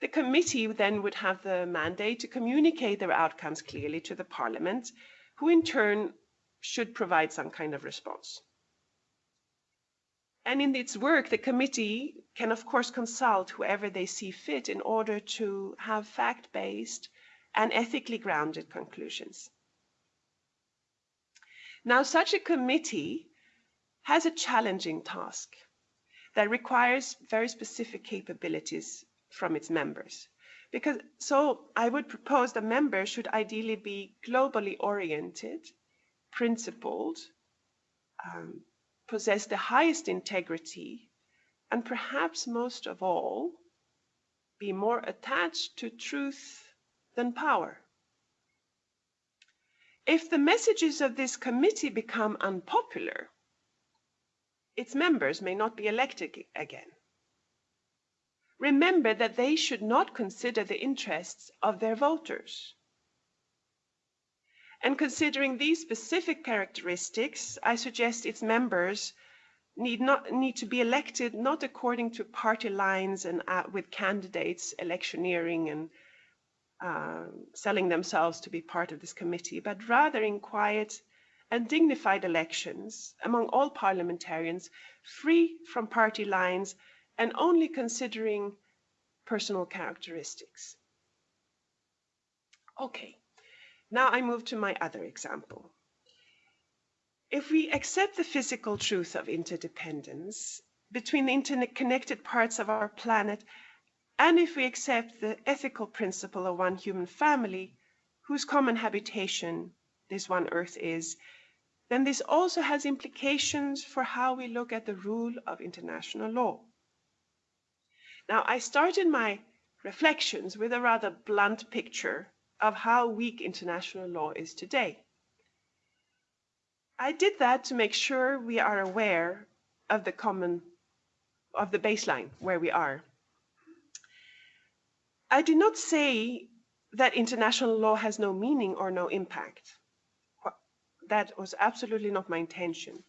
The committee then would have the mandate to communicate their outcomes clearly to the parliament, who in turn should provide some kind of response. And in its work, the committee can, of course, consult whoever they see fit in order to have fact-based and ethically grounded conclusions. Now, such a committee has a challenging task that requires very specific capabilities from its members. Because, so I would propose the members should ideally be globally oriented, principled, um, possess the highest integrity, and perhaps most of all, be more attached to truth than power. If the messages of this committee become unpopular, its members may not be elected again. Remember that they should not consider the interests of their voters. And considering these specific characteristics, I suggest its members need not need to be elected not according to party lines and uh, with candidates electioneering and uh, selling themselves to be part of this committee, but rather in quiet and dignified elections among all parliamentarians, free from party lines and only considering personal characteristics. Okay. Now I move to my other example. If we accept the physical truth of interdependence between the interconnected parts of our planet, and if we accept the ethical principle of one human family, whose common habitation this one Earth is, then this also has implications for how we look at the rule of international law. Now, I started my reflections with a rather blunt picture of how weak international law is today. I did that to make sure we are aware of the common, of the baseline where we are. I did not say that international law has no meaning or no impact. That was absolutely not my intention.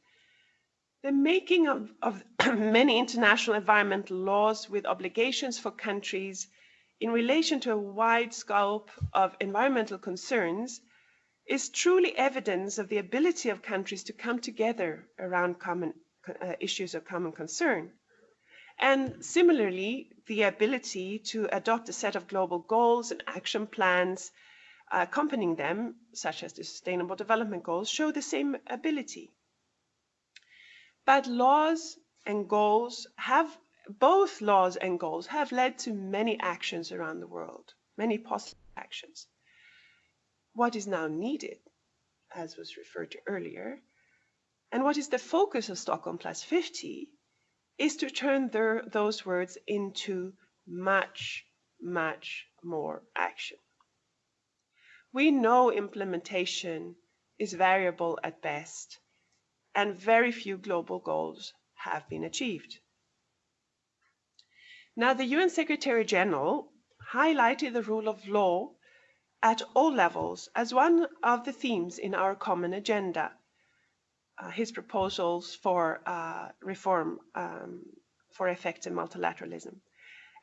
The making of, of many international environmental laws with obligations for countries in relation to a wide scope of environmental concerns is truly evidence of the ability of countries to come together around common uh, issues of common concern. And similarly, the ability to adopt a set of global goals and action plans accompanying them, such as the Sustainable Development Goals, show the same ability. But laws and goals have both laws and goals have led to many actions around the world, many positive actions. What is now needed, as was referred to earlier, and what is the focus of Stockholm Plus 50, is to turn their, those words into much, much more action. We know implementation is variable at best, and very few global goals have been achieved. Now, the UN Secretary General highlighted the rule of law at all levels as one of the themes in our common agenda, uh, his proposals for uh, reform um, for effective multilateralism.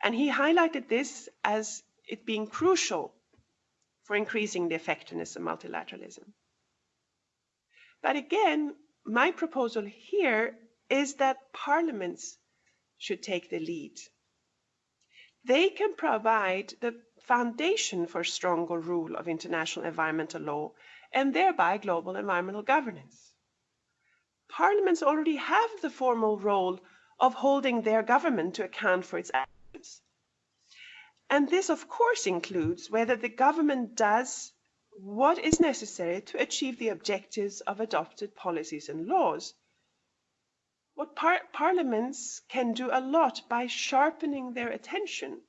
And he highlighted this as it being crucial for increasing the effectiveness of multilateralism. But again, my proposal here is that parliaments should take the lead they can provide the foundation for stronger rule of international environmental law and thereby global environmental governance. Parliaments already have the formal role of holding their government to account for its actions. And this, of course, includes whether the government does what is necessary to achieve the objectives of adopted policies and laws. What par parliaments can do a lot by sharpening their attention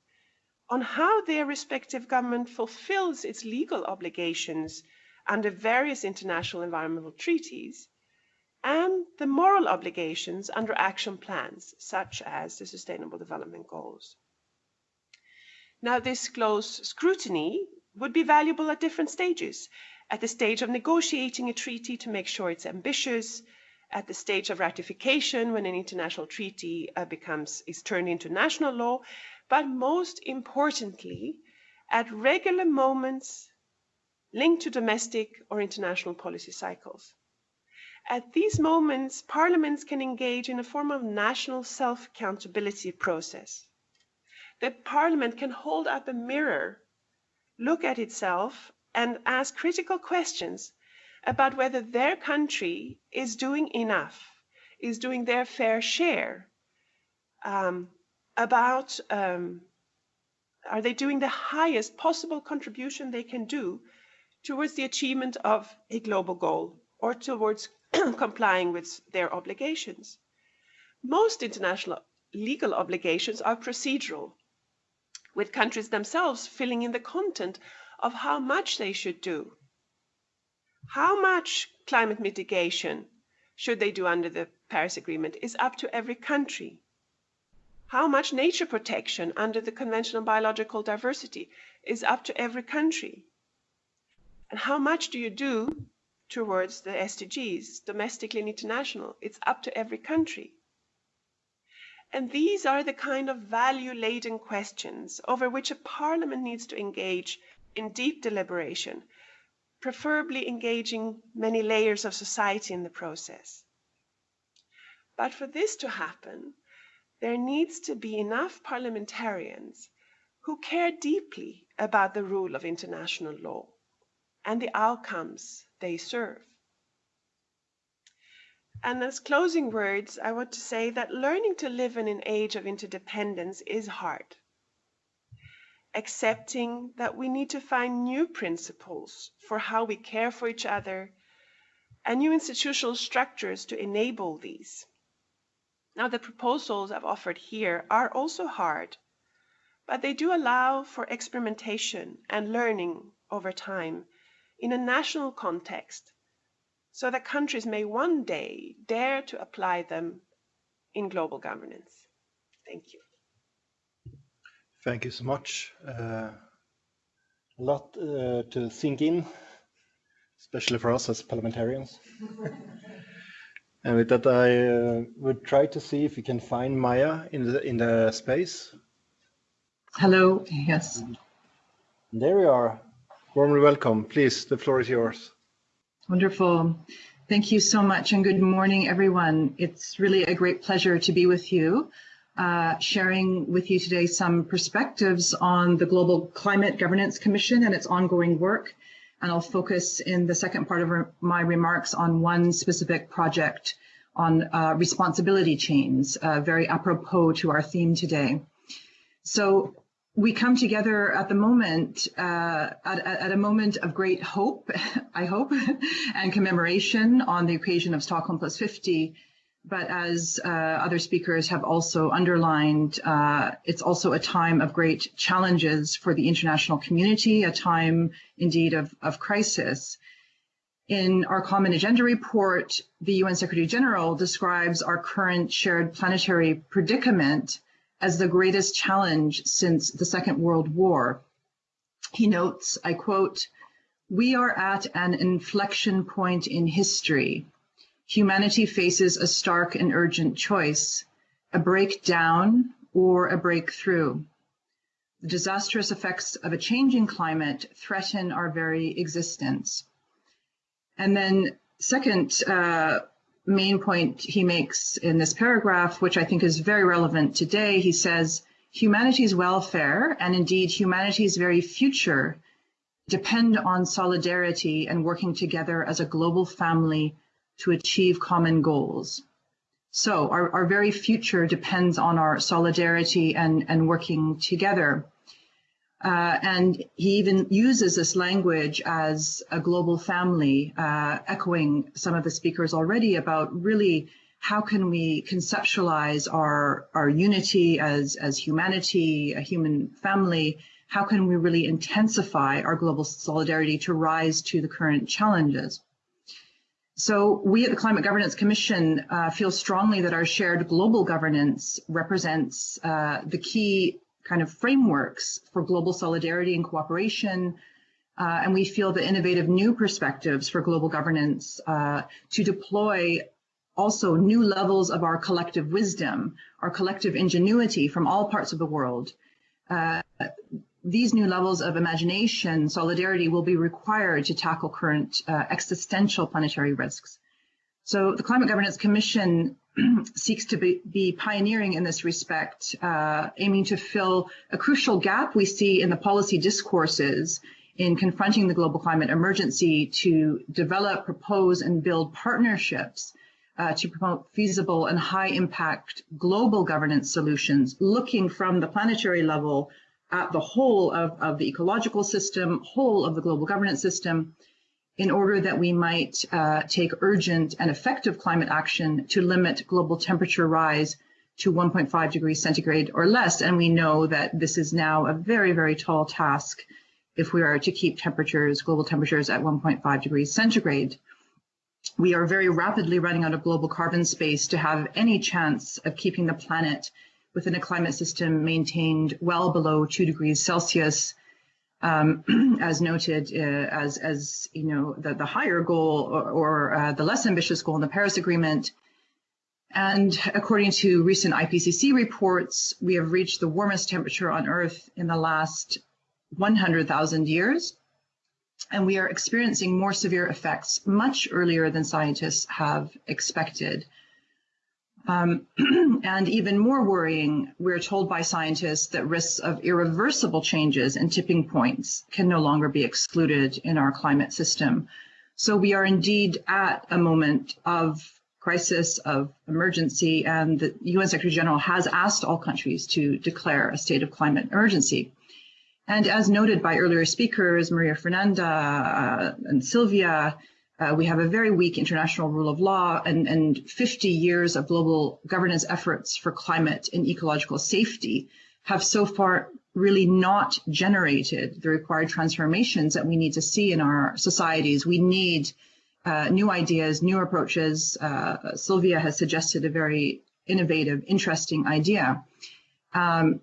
on how their respective government fulfills its legal obligations under various international environmental treaties and the moral obligations under action plans, such as the Sustainable Development Goals. Now, this close scrutiny would be valuable at different stages. At the stage of negotiating a treaty to make sure it's ambitious, at the stage of ratification when an international treaty uh, becomes is turned into national law, but most importantly, at regular moments linked to domestic or international policy cycles. At these moments, parliaments can engage in a form of national self-accountability process. The parliament can hold up a mirror, look at itself, and ask critical questions about whether their country is doing enough, is doing their fair share, um, about um, are they doing the highest possible contribution they can do towards the achievement of a global goal or towards complying with their obligations. Most international legal obligations are procedural, with countries themselves filling in the content of how much they should do. How much climate mitigation should they do under the Paris Agreement is up to every country. How much nature protection under the Convention on Biological Diversity is up to every country. And how much do you do towards the SDGs, domestically and international? It's up to every country. And these are the kind of value-laden questions over which a parliament needs to engage in deep deliberation, preferably engaging many layers of society in the process. But for this to happen, there needs to be enough parliamentarians who care deeply about the rule of international law and the outcomes they serve. And as closing words, I want to say that learning to live in an age of interdependence is hard. Accepting that we need to find new principles for how we care for each other and new institutional structures to enable these. Now, the proposals I've offered here are also hard, but they do allow for experimentation and learning over time in a national context so that countries may one day dare to apply them in global governance. Thank you. Thank you so much. Uh, a lot uh, to sink in, especially for us as parliamentarians. and with that, I uh, would try to see if we can find Maja in the in the space. Hello. Yes. There we are. Warmly welcome. Please, the floor is yours. Wonderful. Thank you so much and good morning, everyone. It's really a great pleasure to be with you, uh, sharing with you today some perspectives on the Global Climate Governance Commission and its ongoing work. And I'll focus in the second part of re my remarks on one specific project on uh, responsibility chains, uh, very apropos to our theme today. So we come together at the moment, uh, at, at, a moment of great hope, I hope, and commemoration on the occasion of Stockholm Plus 50. But as uh, other speakers have also underlined, uh, it's also a time of great challenges for the international community, a time indeed of, of crisis. In our Common Agenda report, the UN Secretary General describes our current shared planetary predicament as the greatest challenge since the Second World War. He notes, I quote, we are at an inflection point in history. Humanity faces a stark and urgent choice, a breakdown or a breakthrough. The disastrous effects of a changing climate threaten our very existence. And then second, uh, main point he makes in this paragraph, which I think is very relevant today, he says, humanity's welfare and indeed humanity's very future depend on solidarity and working together as a global family to achieve common goals. So our, our very future depends on our solidarity and, and working together. Uh, and he even uses this language as a global family, uh, echoing some of the speakers already about really how can we conceptualize our, our unity as, as humanity, a human family? How can we really intensify our global solidarity to rise to the current challenges? So we at the Climate Governance Commission uh, feel strongly that our shared global governance represents uh, the key kind of frameworks for global solidarity and cooperation. Uh, and we feel the innovative new perspectives for global governance uh, to deploy also new levels of our collective wisdom, our collective ingenuity from all parts of the world. Uh, these new levels of imagination, solidarity will be required to tackle current uh, existential planetary risks. So the Climate Governance Commission seeks to be, be, pioneering in this respect, uh, aiming to fill a crucial gap we see in the policy discourses in confronting the global climate emergency to develop, propose, and build partnerships uh, to promote feasible and high impact global governance solutions, looking from the planetary level at the whole of, of the ecological system, whole of the global governance system, in order that we might uh, take urgent and effective climate action to limit global temperature rise to 1.5 degrees centigrade or less. And we know that this is now a very, very tall task if we are to keep temperatures, global temperatures at 1.5 degrees centigrade. We are very rapidly running out of global carbon space to have any chance of keeping the planet within a climate system maintained well below two degrees Celsius um, as noted uh, as, as you know, the, the higher goal or, or uh, the less ambitious goal in the Paris Agreement. And according to recent IPCC reports, we have reached the warmest temperature on Earth in the last 100,000 years. And we are experiencing more severe effects much earlier than scientists have expected. Um, and even more worrying, we're told by scientists that risks of irreversible changes and tipping points can no longer be excluded in our climate system. So we are indeed at a moment of crisis, of emergency, and the UN Secretary General has asked all countries to declare a state of climate emergency. And as noted by earlier speakers, Maria Fernanda uh, and Sylvia, uh, we have a very weak international rule of law and, and 50 years of global governance efforts for climate and ecological safety have so far really not generated the required transformations that we need to see in our societies. We need uh, new ideas, new approaches. Uh, Sylvia has suggested a very innovative, interesting idea. Um,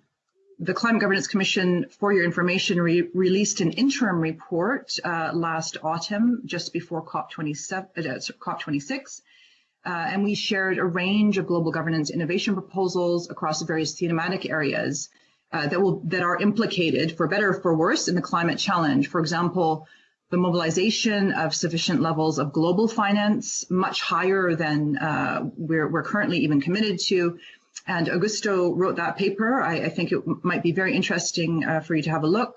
the Climate Governance Commission, for your information, re released an interim report uh, last autumn, just before COP27, uh, COP26, uh, and we shared a range of global governance innovation proposals across the various thematic areas uh, that will that are implicated, for better or for worse, in the climate challenge. For example, the mobilization of sufficient levels of global finance, much higher than uh, we're, we're currently even committed to, and Augusto wrote that paper. I, I think it might be very interesting uh, for you to have a look.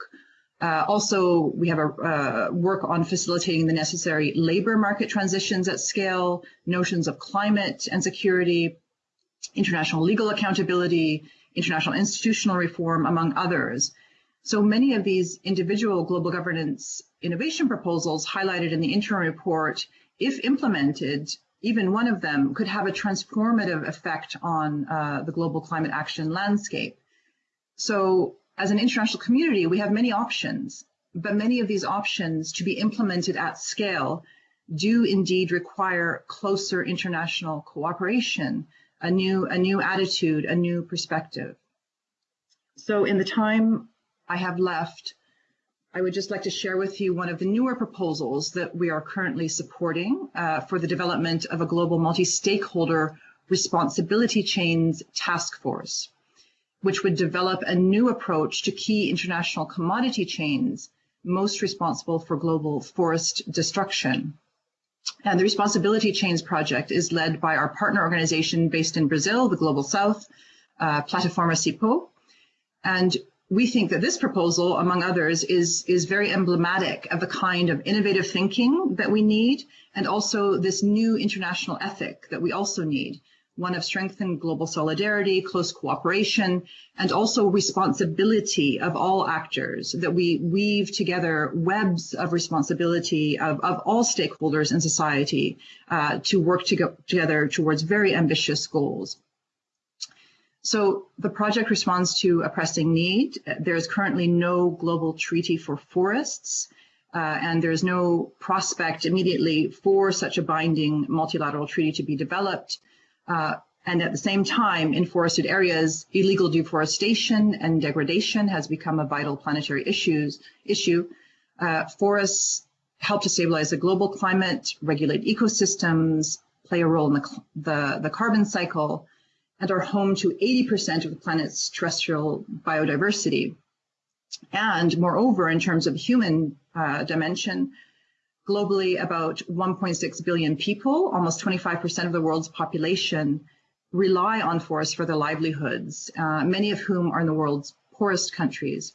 Uh, also, we have a uh, work on facilitating the necessary labor market transitions at scale, notions of climate and security, international legal accountability, international institutional reform, among others. So many of these individual global governance innovation proposals highlighted in the interim report, if implemented, even one of them could have a transformative effect on uh, the global climate action landscape. So as an international community, we have many options, but many of these options to be implemented at scale do indeed require closer international cooperation, a new, a new attitude, a new perspective. So in the time I have left, I would just like to share with you one of the newer proposals that we are currently supporting uh, for the development of a global multi-stakeholder responsibility chains task force, which would develop a new approach to key international commodity chains most responsible for global forest destruction. And the Responsibility Chains project is led by our partner organization based in Brazil, the Global South, uh, Plataforma CIPO. And we think that this proposal, among others, is, is very emblematic of the kind of innovative thinking that we need, and also this new international ethic that we also need. one of strengthened global solidarity, close cooperation, and also responsibility of all actors, that we weave together webs of responsibility of, of all stakeholders in society uh, to work to together towards very ambitious goals. So the project responds to a pressing need. There is currently no global treaty for forests, uh, and there's no prospect immediately for such a binding multilateral treaty to be developed. Uh, and at the same time, in forested areas, illegal deforestation and degradation has become a vital planetary issues, issue. Uh, forests help to stabilize the global climate, regulate ecosystems, play a role in the, the, the carbon cycle, and are home to 80% of the planet's terrestrial biodiversity. And moreover, in terms of human uh, dimension, globally about 1.6 billion people, almost 25% of the world's population, rely on forests for their livelihoods, uh, many of whom are in the world's poorest countries.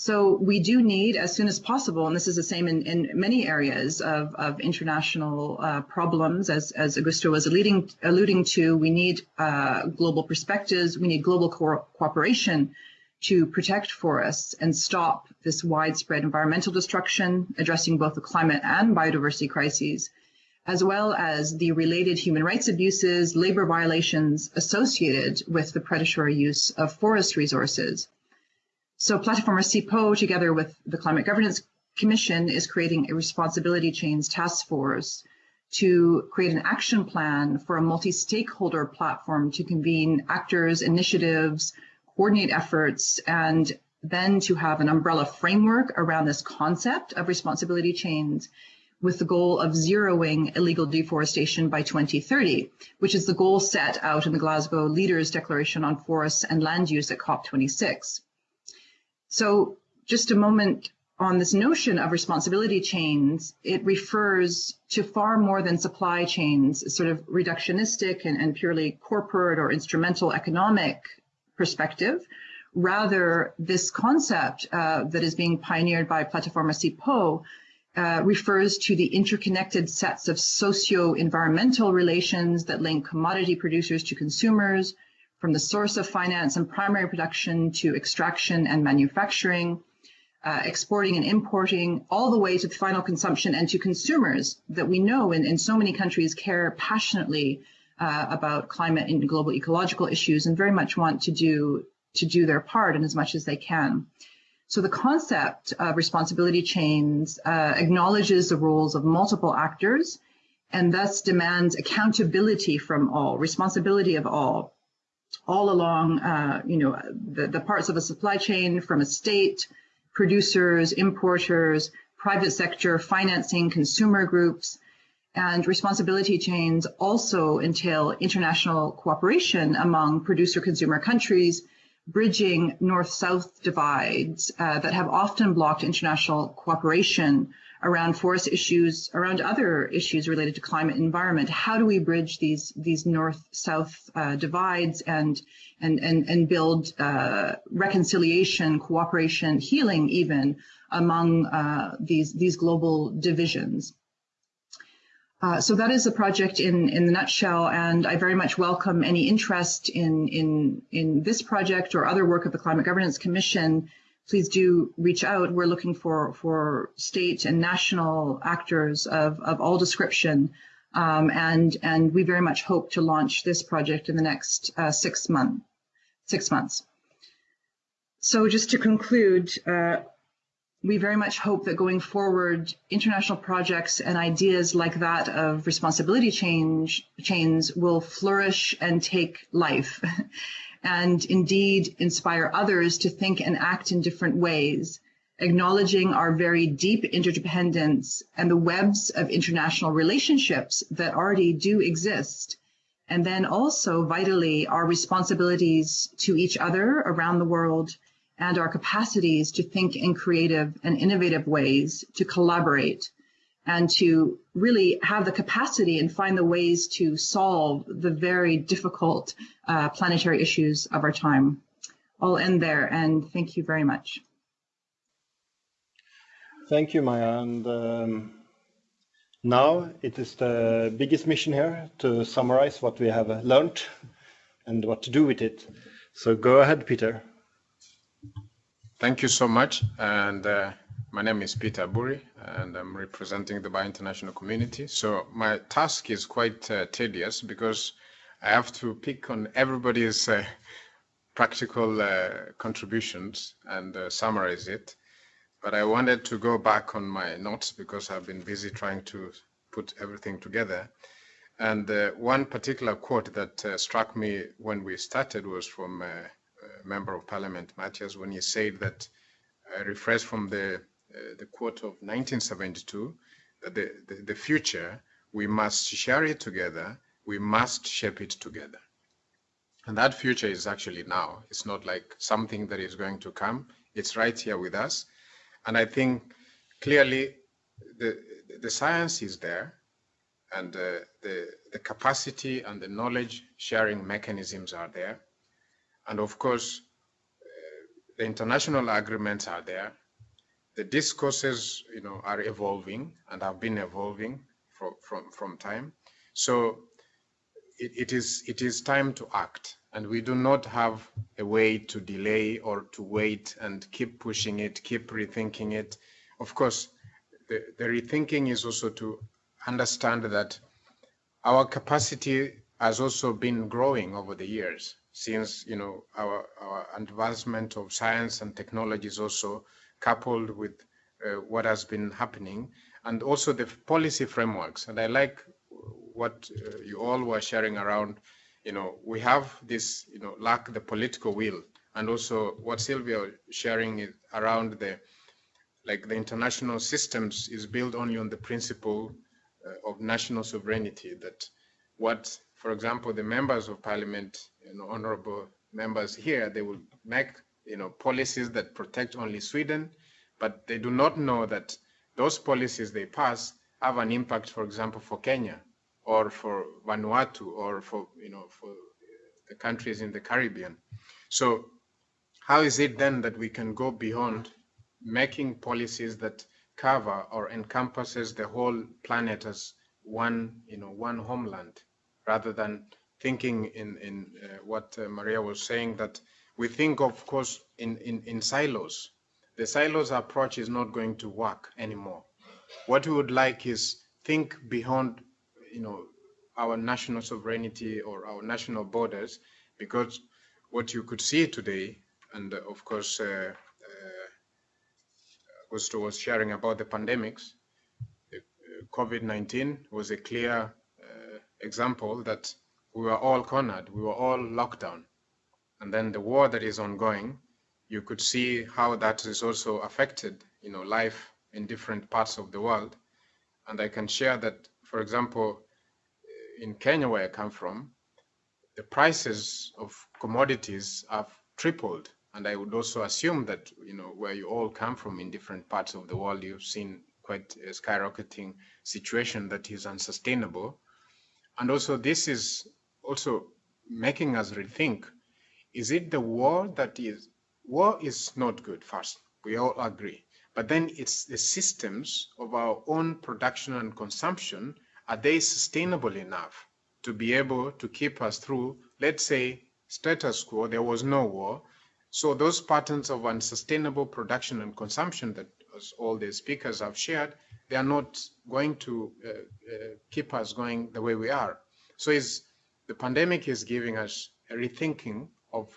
So we do need, as soon as possible, and this is the same in, in many areas of, of international uh, problems, as, as Augusto was alluding, alluding to, we need uh, global perspectives, we need global co cooperation to protect forests and stop this widespread environmental destruction, addressing both the climate and biodiversity crises, as well as the related human rights abuses, labor violations associated with the predatory use of forest resources. So Plataforma CIPO, together with the Climate Governance Commission, is creating a responsibility chains task force to create an action plan for a multi-stakeholder platform to convene actors, initiatives, coordinate efforts, and then to have an umbrella framework around this concept of responsibility chains with the goal of zeroing illegal deforestation by 2030, which is the goal set out in the Glasgow Leaders Declaration on Forests and Land Use at COP26. So just a moment on this notion of responsibility chains, it refers to far more than supply chains, sort of reductionistic and, and purely corporate or instrumental economic perspective. Rather, this concept uh, that is being pioneered by Plataforma CIPO uh, refers to the interconnected sets of socio-environmental relations that link commodity producers to consumers, from the source of finance and primary production to extraction and manufacturing, uh, exporting and importing, all the way to the final consumption and to consumers that we know in, in so many countries care passionately uh, about climate and global ecological issues and very much want to do to do their part in as much as they can. So the concept of responsibility chains uh, acknowledges the roles of multiple actors and thus demands accountability from all, responsibility of all all along, uh, you know, the, the parts of a supply chain from a state, producers, importers, private sector, financing, consumer groups, and responsibility chains also entail international cooperation among producer-consumer countries, bridging north-south divides uh, that have often blocked international cooperation around forest issues, around other issues related to climate and environment. How do we bridge these these north-south uh, divides and and and and build uh, reconciliation, cooperation, healing, even among uh, these these global divisions? Uh, so that is the project in, in the nutshell, and I very much welcome any interest in, in, in this project or other work of the Climate Governance Commission please do reach out. We're looking for, for state and national actors of, of all description. Um, and, and we very much hope to launch this project in the next uh, six, month, six months. So just to conclude, uh, we very much hope that going forward, international projects and ideas like that of responsibility change chains will flourish and take life. and indeed inspire others to think and act in different ways, acknowledging our very deep interdependence and the webs of international relationships that already do exist. And then also vitally our responsibilities to each other around the world and our capacities to think in creative and innovative ways to collaborate and to really have the capacity and find the ways to solve the very difficult uh, planetary issues of our time. I'll end there and thank you very much. Thank you, Maja. And um, Now it is the biggest mission here to summarize what we have learned and what to do with it. So go ahead, Peter. Thank you so much. And uh, my name is Peter Buri, and I'm representing the Bahá'í International community. So my task is quite uh, tedious because I have to pick on everybody's uh, practical uh, contributions and uh, summarize it. But I wanted to go back on my notes because I've been busy trying to put everything together. And uh, one particular quote that struck me when we started was from Member of Parliament Mattias when he said that, I rephrase from the, uh, the quote of 1972, that the, the, the future, we must share it together, we must shape it together. And that future is actually now. It's not like something that is going to come. It's right here with us. And I think clearly the, the science is there and uh, the, the capacity and the knowledge sharing mechanisms are there. And of course, uh, the international agreements are there. The discourses, you know, are evolving and have been evolving from, from, from time. So it, it, is, it is time to act. And we do not have a way to delay or to wait and keep pushing it, keep rethinking it. Of course, the, the rethinking is also to understand that our capacity has also been growing over the years since you know our, our advancement of science and technology is also coupled with uh, what has been happening and also the policy frameworks. And i like what uh, you all were sharing around you know we have this you know lack the political will. And also what sylvia sharing is around the like the international systems is built only on the principle uh, of national sovereignty that what for example, the members of parliament, honorable members here, they will make, you know, policies that protect only Sweden, but they do not know that those policies they pass have an impact, for example, for Kenya or for Vanuatu or for, you know, for the countries in the Caribbean. So how is it then that we can go beyond making policies that cover or encompasses the whole planet as one, you know, one homeland? rather than thinking in, in uh, what uh, Maria was saying, that we think, of course, in, in, in silos. The silos approach is not going to work anymore. What we would like is think beyond, you know, our national sovereignty or our national borders, because what you could see today, and uh, of course, uh, uh, Augusto was sharing about the pandemics, uh, COVID-19 was a clear example that we were all cornered, we were all locked down. And then the war that is ongoing, you could see how that is also affected, you know, life in different parts of the world. And I can share that, for example, in Kenya, where I come from, the prices of commodities have tripled. And I would also assume that, you know, where you all come from in different parts of the world, you've seen quite a skyrocketing situation that is unsustainable. And also this is also making us rethink, is it the war that is, war is not good first, we all agree. But then it's the systems of our own production and consumption, are they sustainable enough to be able to keep us through, let's say, status quo, there was no war. So those patterns of unsustainable production and consumption that all the speakers have shared, they are not going to uh, uh, keep us going the way we are. So is the pandemic is giving us a rethinking of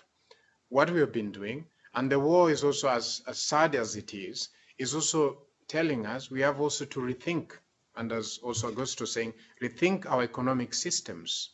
what we have been doing, and the war is also as, as sad as it is, is also telling us we have also to rethink, and as also Augusto saying, rethink our economic systems.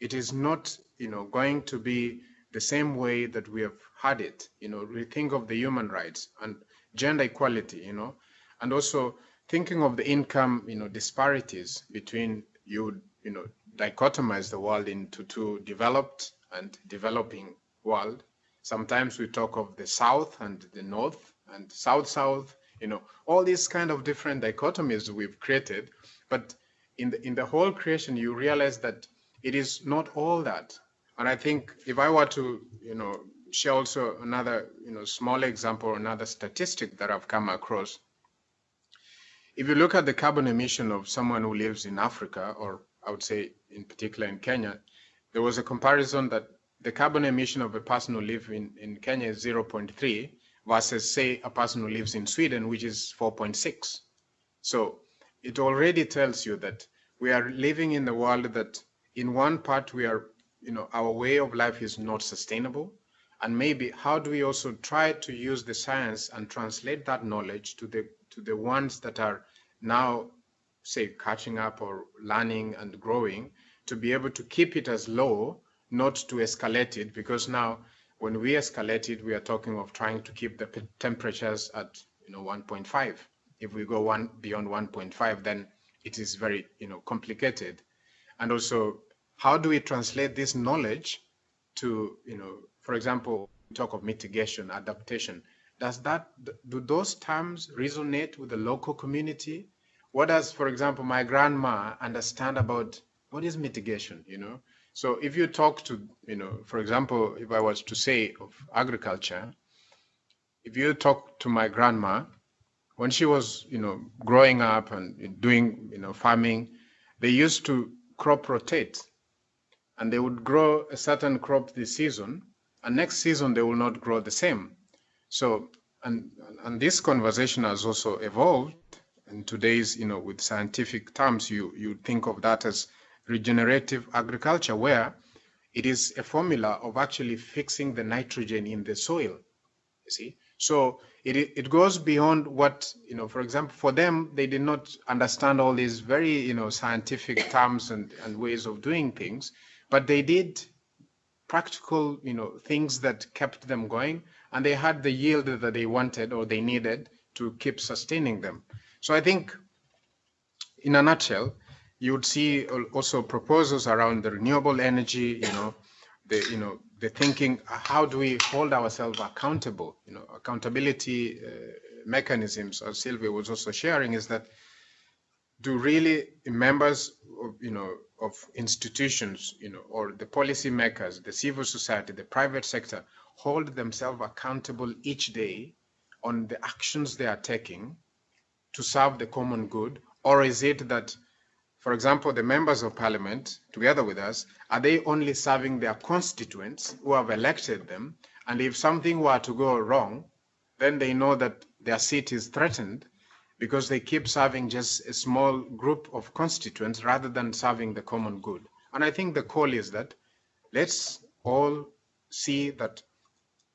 It is not, you know, going to be the same way that we have had it, you know, rethink of the human rights and gender equality, you know, and also thinking of the income, you know, disparities between you, you know, dichotomize the world into two developed and developing world. Sometimes we talk of the South and the North and South-South, you know, all these kind of different dichotomies we've created. But in the, in the whole creation, you realize that it is not all that. And I think if I were to, you know, share also another, you know, small example, another statistic that I've come across, if you look at the carbon emission of someone who lives in Africa, or I would say in particular in Kenya, there was a comparison that the carbon emission of a person who lives in, in Kenya is 0.3 versus, say, a person who lives in Sweden, which is 4.6. So it already tells you that we are living in the world that in one part we are, you know, our way of life is not sustainable. And maybe how do we also try to use the science and translate that knowledge to the to the ones that are now, say, catching up or learning and growing to be able to keep it as low, not to escalate it, because now when we escalate it, we are talking of trying to keep the temperatures at you know 1.5. If we go one beyond 1.5, then it is very you know complicated. And also, how do we translate this knowledge to you know, for example, talk of mitigation, adaptation. Does that do those terms resonate with the local community? What does, for example, my grandma understand about what is mitigation? You know, so if you talk to, you know, for example, if I was to say of agriculture, if you talk to my grandma, when she was, you know, growing up and doing, you know, farming, they used to crop rotate and they would grow a certain crop this season and next season they will not grow the same. So, and, and this conversation has also evolved in today's, you know, with scientific terms, you, you think of that as regenerative agriculture, where it is a formula of actually fixing the nitrogen in the soil. You see, so it it goes beyond what you know. For example, for them, they did not understand all these very you know scientific terms and, and ways of doing things, but they did practical you know things that kept them going, and they had the yield that they wanted or they needed to keep sustaining them. So I think, in a nutshell, you would see also proposals around the renewable energy, you know, the, you know, the thinking, how do we hold ourselves accountable? You know, accountability uh, mechanisms, as Sylvia was also sharing, is that do really members of, you know, of institutions, you know, or the policy makers, the civil society, the private sector, hold themselves accountable each day on the actions they are taking to serve the common good? Or is it that for example, the members of parliament, together with us, are they only serving their constituents who have elected them? And if something were to go wrong, then they know that their seat is threatened because they keep serving just a small group of constituents rather than serving the common good. And I think the call is that let's all see that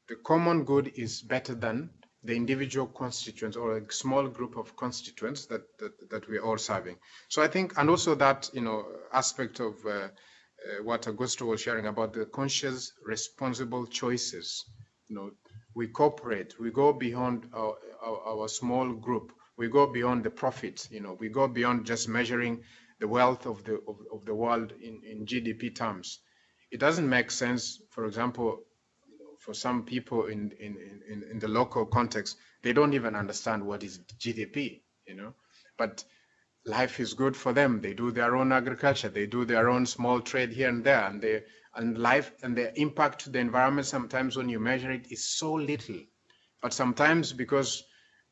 the common good is better than the individual constituents or a small group of constituents that, that, that we're all serving. So I think, and also that, you know, aspect of uh, uh, what Augusto was sharing about the conscious, responsible choices. You know, we cooperate, we go beyond our, our, our small group, we go beyond the profit, you know, we go beyond just measuring the wealth of the, of, of the world in, in GDP terms. It doesn't make sense, for example, for some people in, in, in, in the local context, they don't even understand what is GDP, you know. But life is good for them. They do their own agriculture, they do their own small trade here and there, and they and life and the impact to the environment sometimes when you measure it is so little. But sometimes because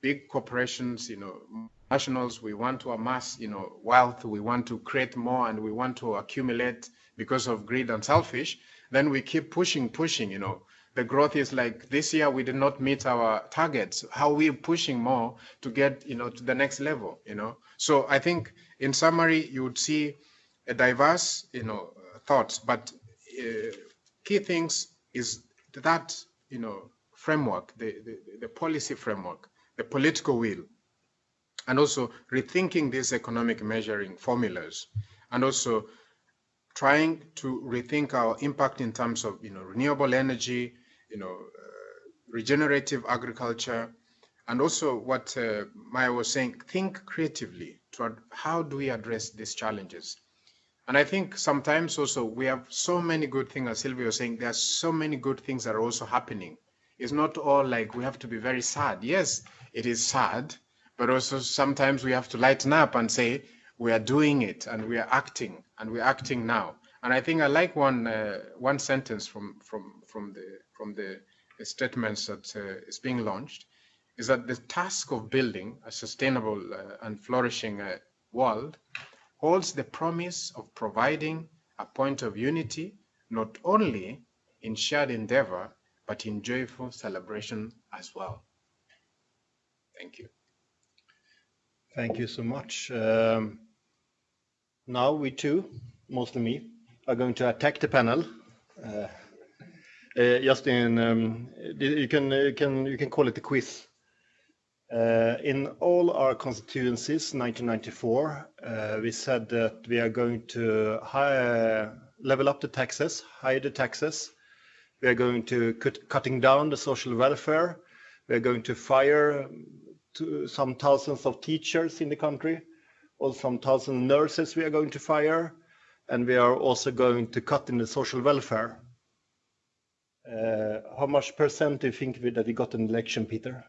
big corporations, you know, nationals, we want to amass, you know, wealth, we want to create more and we want to accumulate because of greed and selfish, then we keep pushing, pushing, you know, the growth is like this year we did not meet our targets. How are we pushing more to get you know to the next level you know? So i think in summary you would see a diverse you know thoughts but uh, key things is that you know framework the, the the policy framework the political will and also rethinking these economic measuring formulas and also trying to rethink our impact in terms of you know renewable energy you know, uh, regenerative agriculture, and also what uh, Maja was saying, think creatively how do we address these challenges. And I think sometimes also we have so many good things, as Sylvia was saying, there are so many good things that are also happening. It's not all like we have to be very sad. Yes, it is sad, but also sometimes we have to lighten up and say, we are doing it and we are acting and we're acting now. And I think I like one uh, one sentence from from from the from the statements that uh, is being launched. is that the task of building a sustainable uh, and flourishing uh, world holds the promise of providing a point of unity, not only in shared endeavor, but in joyful celebration as well. Thank you. Thank you so much. Um, now we too, mostly me, are going to attack the panel. Uh, uh, just in, um, you can you can you can call it a quiz. Uh, in all our constituencies, 1994, uh, we said that we are going to level up the taxes, higher the taxes. We are going to cut cutting down the social welfare. We are going to fire to some thousands of teachers in the country, or some thousand nurses we are going to fire, and we are also going to cut in the social welfare. Uh, how much percent do you think that we got an election, Peter?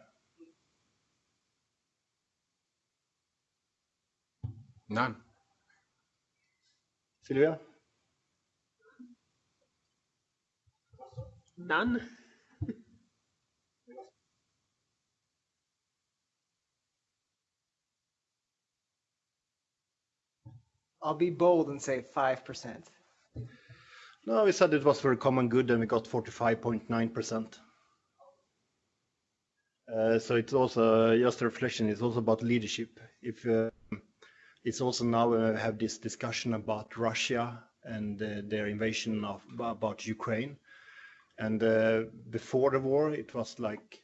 None. Sylvia? None. I'll be bold and say 5%. No, we said it was for a common good and we got 45.9%. Uh, so it's also just a reflection. It's also about leadership. If uh, it's also now uh, have this discussion about Russia and uh, their invasion of about Ukraine, and uh, before the war it was like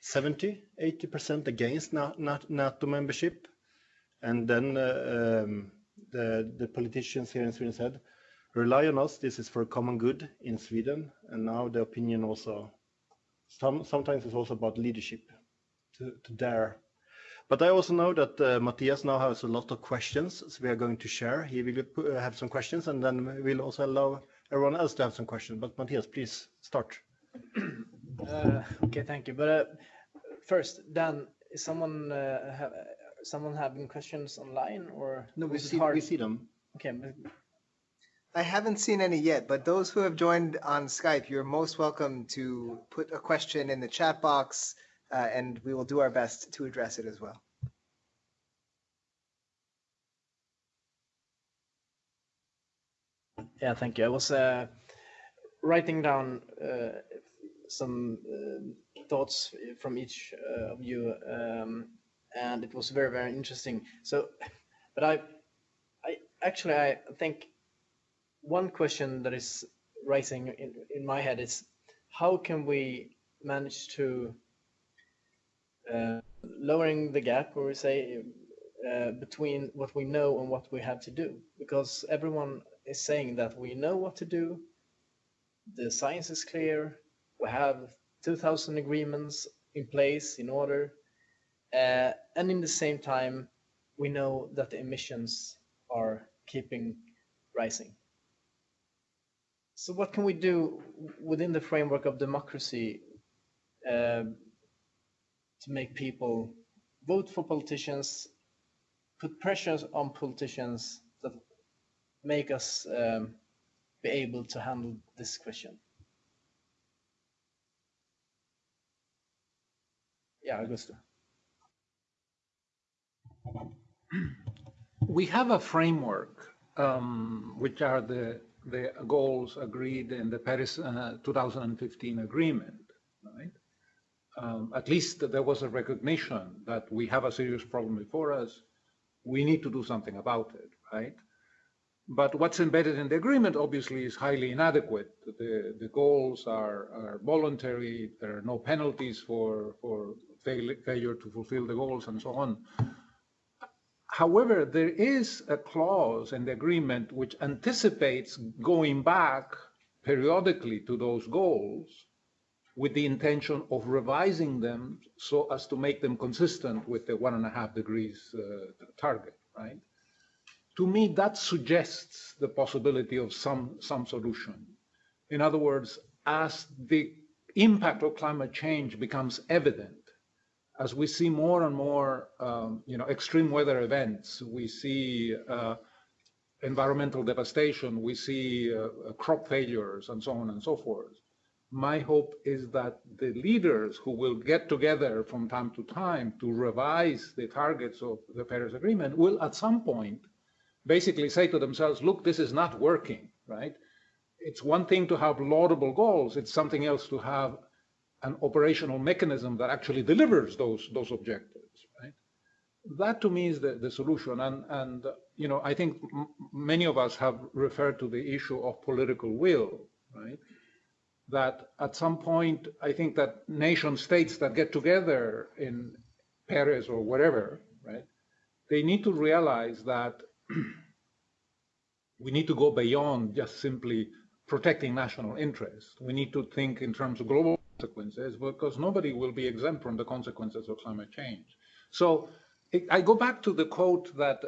70, 80 percent against NATO membership, and then uh, um, the the politicians here in Sweden said, rely on us. This is for a common good in Sweden, and now the opinion also some, sometimes it's also about leadership to, to dare. But I also know that uh, Mattias now has a lot of questions, so we are going to share. He will uh, have some questions, and then we'll also allow everyone else to have some questions. But Mattias, please start. Uh, okay, thank you. But uh, first, Dan, is someone uh, have someone having questions online or no? We see we see them. Okay, I haven't seen any yet, but those who have joined on Skype, you're most welcome to put a question in the chat box, uh, and we will do our best to address it as well. Yeah, thank you. I was uh, writing down uh, some uh, thoughts from each uh, of you, um, and it was very, very interesting. So, but I, I actually I think one question that is rising in, in my head is how can we manage to uh, lowering the gap, or we say, uh, between what we know and what we have to do? Because everyone is saying that we know what to do, the science is clear, we have 2,000 agreements in place in order, uh, and in the same time, we know that the emissions are keeping rising. So what can we do within the framework of democracy uh, to make people vote for politicians, put pressures on politicians that make us um, be able to handle this question? Yeah, Augusto. We have a framework, um, which are the the goals agreed in the Paris uh, 2015 agreement, right? Um, at least there was a recognition that we have a serious problem before us. We need to do something about it, right? But what's embedded in the agreement obviously is highly inadequate. The, the goals are, are voluntary. There are no penalties for, for fail, failure to fulfill the goals and so on. However, there is a clause in the agreement which anticipates going back periodically to those goals with the intention of revising them so as to make them consistent with the one and a half degrees uh, target, right? To me, that suggests the possibility of some, some solution. In other words, as the impact of climate change becomes evident, as we see more and more, um, you know, extreme weather events, we see uh, environmental devastation, we see uh, crop failures, and so on and so forth. my hope is that the leaders who will get together from time to time to revise the targets of the Paris Agreement will at some point basically say to themselves, look, this is not working, right? It's one thing to have laudable goals. It's something else to have an operational mechanism that actually delivers those, those objectives, right? That to me is the, the solution. And, and, you know, I think many of us have referred to the issue of political will, right? that at some point, I think that nation states that get together in Paris or whatever, right, they need to realize that we need to go beyond just simply protecting national interests. We need to think in terms of global consequences because nobody will be exempt from the consequences of climate change. So I go back to the quote that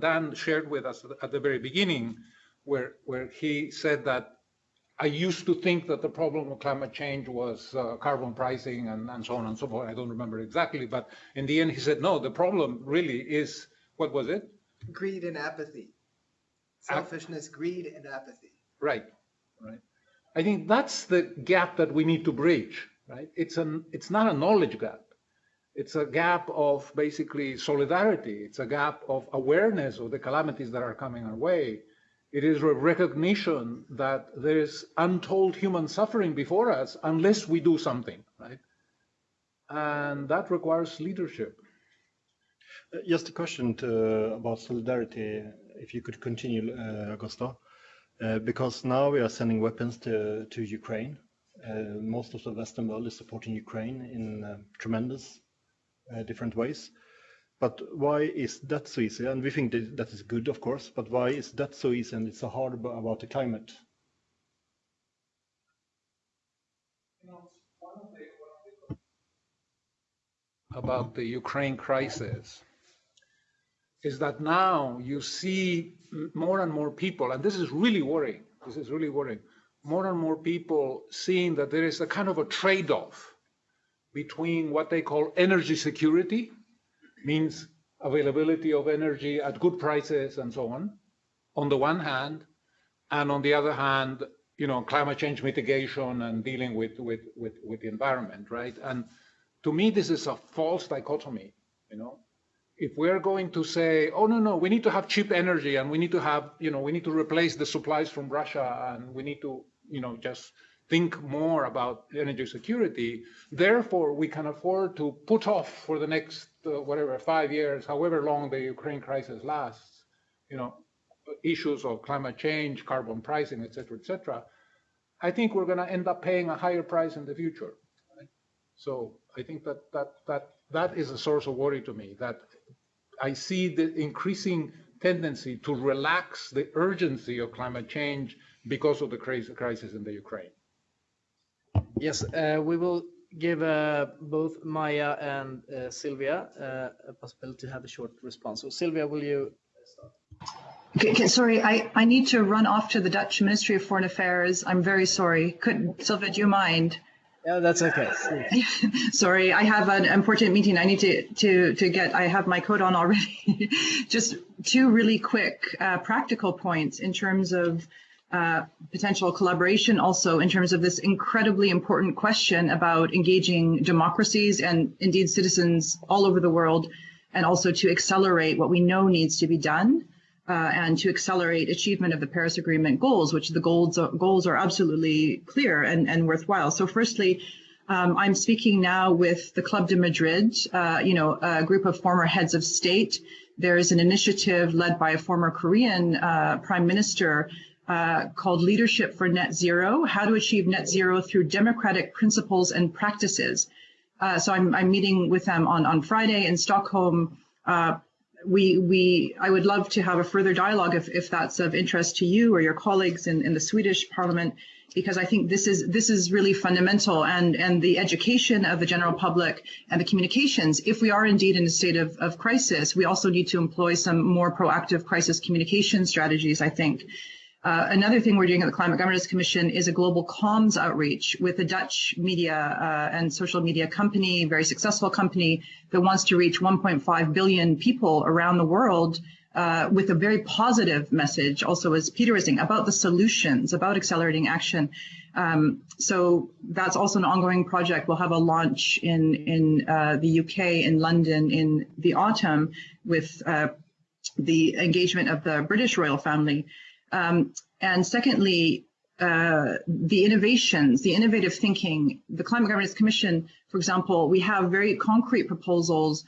Dan, shared with us at the very beginning, where, where he said that I used to think that the problem of climate change was uh, carbon pricing and, and so on and so forth. I don't remember exactly, but in the end, he said, no, the problem really is what was it? Greed and apathy. Selfishness, greed, and apathy. Right, right. I think that's the gap that we need to bridge, right? It's an it's not a knowledge gap. It's a gap of basically solidarity. It's a gap of awareness of the calamities that are coming our way it is a recognition that there is untold human suffering before us unless we do something, right? And that requires leadership. Uh, just a question to, about solidarity, if you could continue, uh, Augusto. Uh, because now we are sending weapons to, to Ukraine. Uh, most of the Western world is supporting Ukraine in uh, tremendous uh, different ways. But why is that so easy? And we think that, that is good, of course, but why is that so easy and it's so hard about the climate? about the Ukraine crisis is that now you see more and more people, and this is really worrying. This is really worrying. More and more people seeing that there is a kind of a trade off between what they call energy security means availability of energy at good prices and so on, on the one hand, and on the other hand, you know, climate change mitigation and dealing with, with, with, with the environment, right? And to me, this is a false dichotomy, you know? If we're going to say, oh, no, no, we need to have cheap energy and we need to have, you know, we need to replace the supplies from Russia and we need to, you know, just think more about energy security. Therefore, we can afford to put off for the next uh, whatever five years, however long the Ukraine crisis lasts, you know, issues of climate change, carbon pricing, et cetera, et cetera. I think we're going to end up paying a higher price in the future. Right? So I think that that that that is a source of worry to me. That I see the increasing tendency to relax the urgency of climate change because of the crisis in the Ukraine. Yes, uh, we will give uh, both Maja and uh, Sylvia uh, a possibility to have a short response. So Sylvia, will you start? Okay, okay, sorry, I, I need to run off to the Dutch Ministry of Foreign Affairs. I'm very sorry. Could Sylvia, do you mind? Yeah, that's okay. sorry, I have an important meeting. I need to to to get. I have my coat on already. Just two really quick uh, practical points in terms of uh, potential collaboration also in terms of this incredibly important question about engaging democracies and indeed citizens all over the world, and also to accelerate what we know needs to be done. Uh, and to accelerate achievement of the Paris Agreement goals, which the goals are, goals are absolutely clear and, and worthwhile. So, firstly, um, I'm speaking now with the Club de Madrid, uh, you know, a group of former heads of state. There is an initiative led by a former Korean uh, prime minister uh, called Leadership for Net Zero, how to achieve net zero through democratic principles and practices. Uh, so I'm, I'm, meeting with them on, on Friday in Stockholm. Uh, we, we, I would love to have a further dialogue if, if that's of interest to you or your colleagues in, in the Swedish parliament, because I think this is, this is really fundamental and, and the education of the general public and the communications. If we are indeed in a state of, of crisis, we also need to employ some more proactive crisis communication strategies, I think. Uh, another thing we're doing at the Climate Governance Commission is a global comms outreach with a Dutch media uh, and social media company, very successful company that wants to reach 1.5 billion people around the world uh, with a very positive message, also as Peter was saying, about the solutions, about accelerating action. Um, so that's also an ongoing project. We'll have a launch in in uh, the UK in London in the autumn with uh, the engagement of the British royal family. Um, and secondly, uh, the innovations, the innovative thinking, the Climate Governance Commission, for example, we have very concrete proposals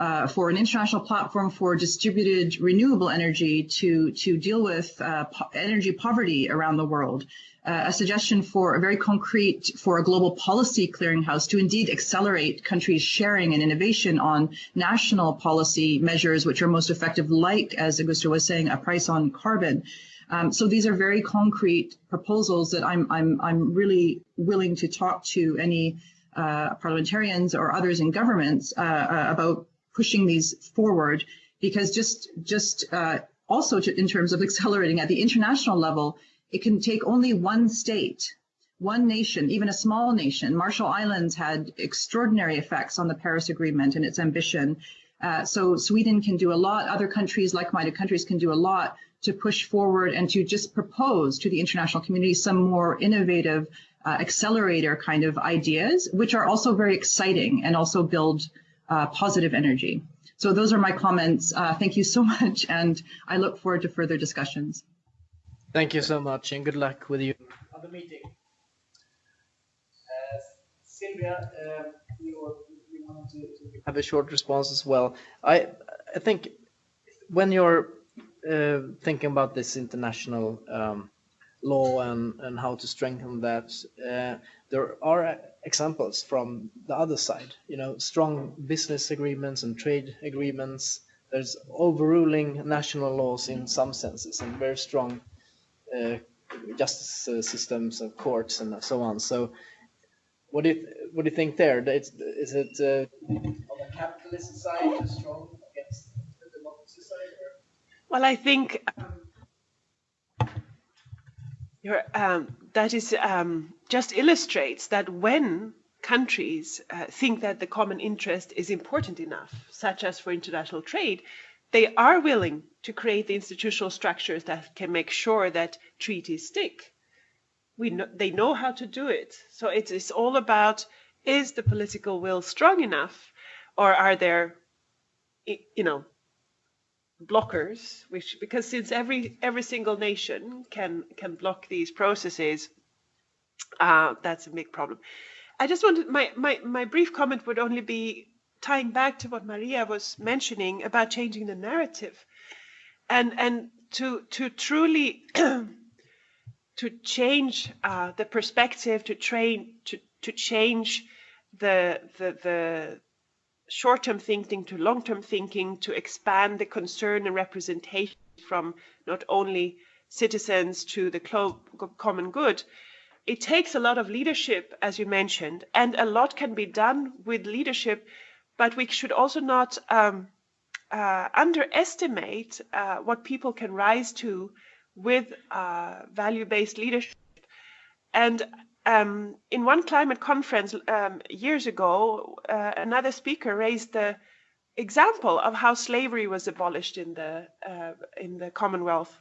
uh, for an international platform for distributed renewable energy to, to deal with uh, po energy poverty around the world. Uh, a suggestion for a very concrete for a global policy clearinghouse to indeed accelerate countries sharing and innovation on national policy measures which are most effective, like, as Augusto was saying, a price on carbon. Um, so these are very concrete proposals that I'm, I'm, I'm really willing to talk to any uh, parliamentarians or others in governments uh, uh, about pushing these forward because just just uh, also to, in terms of accelerating at the international level, it can take only one state, one nation, even a small nation. Marshall Islands had extraordinary effects on the Paris Agreement and its ambition. Uh, so Sweden can do a lot. Other countries, like-minded countries, can do a lot to push forward and to just propose to the international community some more innovative uh, accelerator kind of ideas, which are also very exciting and also build uh, positive energy. So those are my comments. Uh, thank you so much, and I look forward to further discussions. Thank you so much, and good luck with you on the meeting. Uh, Sylvia, uh, you, you want to, to, have a short response as well. I, I think when you're thinking about this international um, law and, and how to strengthen that, uh, there are examples from the other side, you know, strong business agreements and trade agreements. There's overruling national laws in some senses and very strong uh, justice uh, systems and courts and so on. So what do you, what do you think there? It's, is it uh, on the capitalist side strong against the democracy side? Well, I think um, that is um, just illustrates that when countries uh, think that the common interest is important enough, such as for international trade, they are willing to create the institutional structures that can make sure that treaties stick. We know, they know how to do it. So it is all about, is the political will strong enough or are there, you know, blockers, which, because since every, every single nation can, can block these processes, uh, that's a big problem. I just wanted my, my, my brief comment would only be tying back to what Maria was mentioning about changing the narrative and and to to truly to change uh, the perspective to train to to change the the the short-term thinking to long-term thinking to expand the concern and representation from not only citizens to the common good it takes a lot of leadership, as you mentioned, and a lot can be done with leadership, but we should also not um, uh, underestimate uh, what people can rise to with uh, value-based leadership. And um, in one climate conference um, years ago, uh, another speaker raised the example of how slavery was abolished in the uh, in the Commonwealth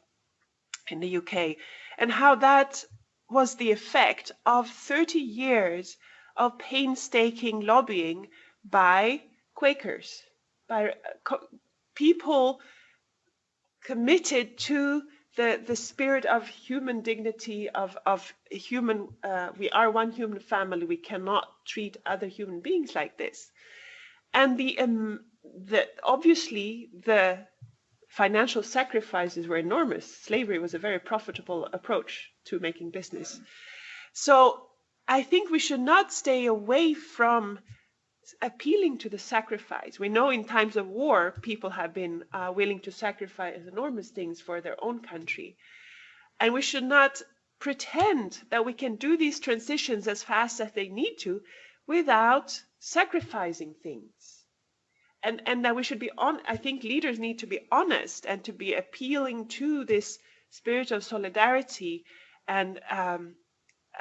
in the UK, and how that was the effect of 30 years of painstaking lobbying by Quakers, by uh, people committed to the, the spirit of human dignity, of, of human, uh, we are one human family, we cannot treat other human beings like this. And the, um, the obviously the financial sacrifices were enormous. Slavery was a very profitable approach to making business. So I think we should not stay away from appealing to the sacrifice. We know in times of war, people have been uh, willing to sacrifice enormous things for their own country. And we should not pretend that we can do these transitions as fast as they need to without sacrificing things and and that we should be on i think leaders need to be honest and to be appealing to this spirit of solidarity and um,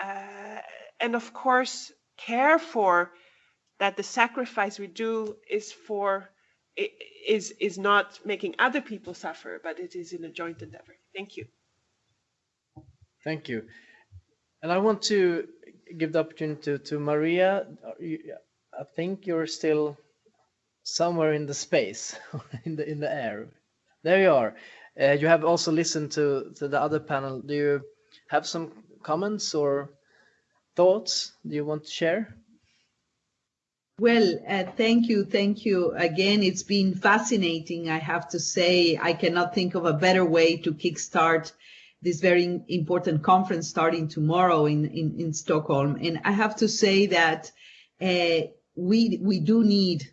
uh, and of course care for that the sacrifice we do is for is is not making other people suffer but it is in a joint endeavor thank you thank you And I want to give the opportunity to, to Maria. I think you're still somewhere in the space, in the in the air. There you are. Uh, you have also listened to, to the other panel. Do you have some comments or thoughts do you want to share? Well, uh, thank you. Thank you again. It's been fascinating. I have to say, I cannot think of a better way to kickstart this very important conference starting tomorrow in, in, in Stockholm. And I have to say that uh, we, we do need,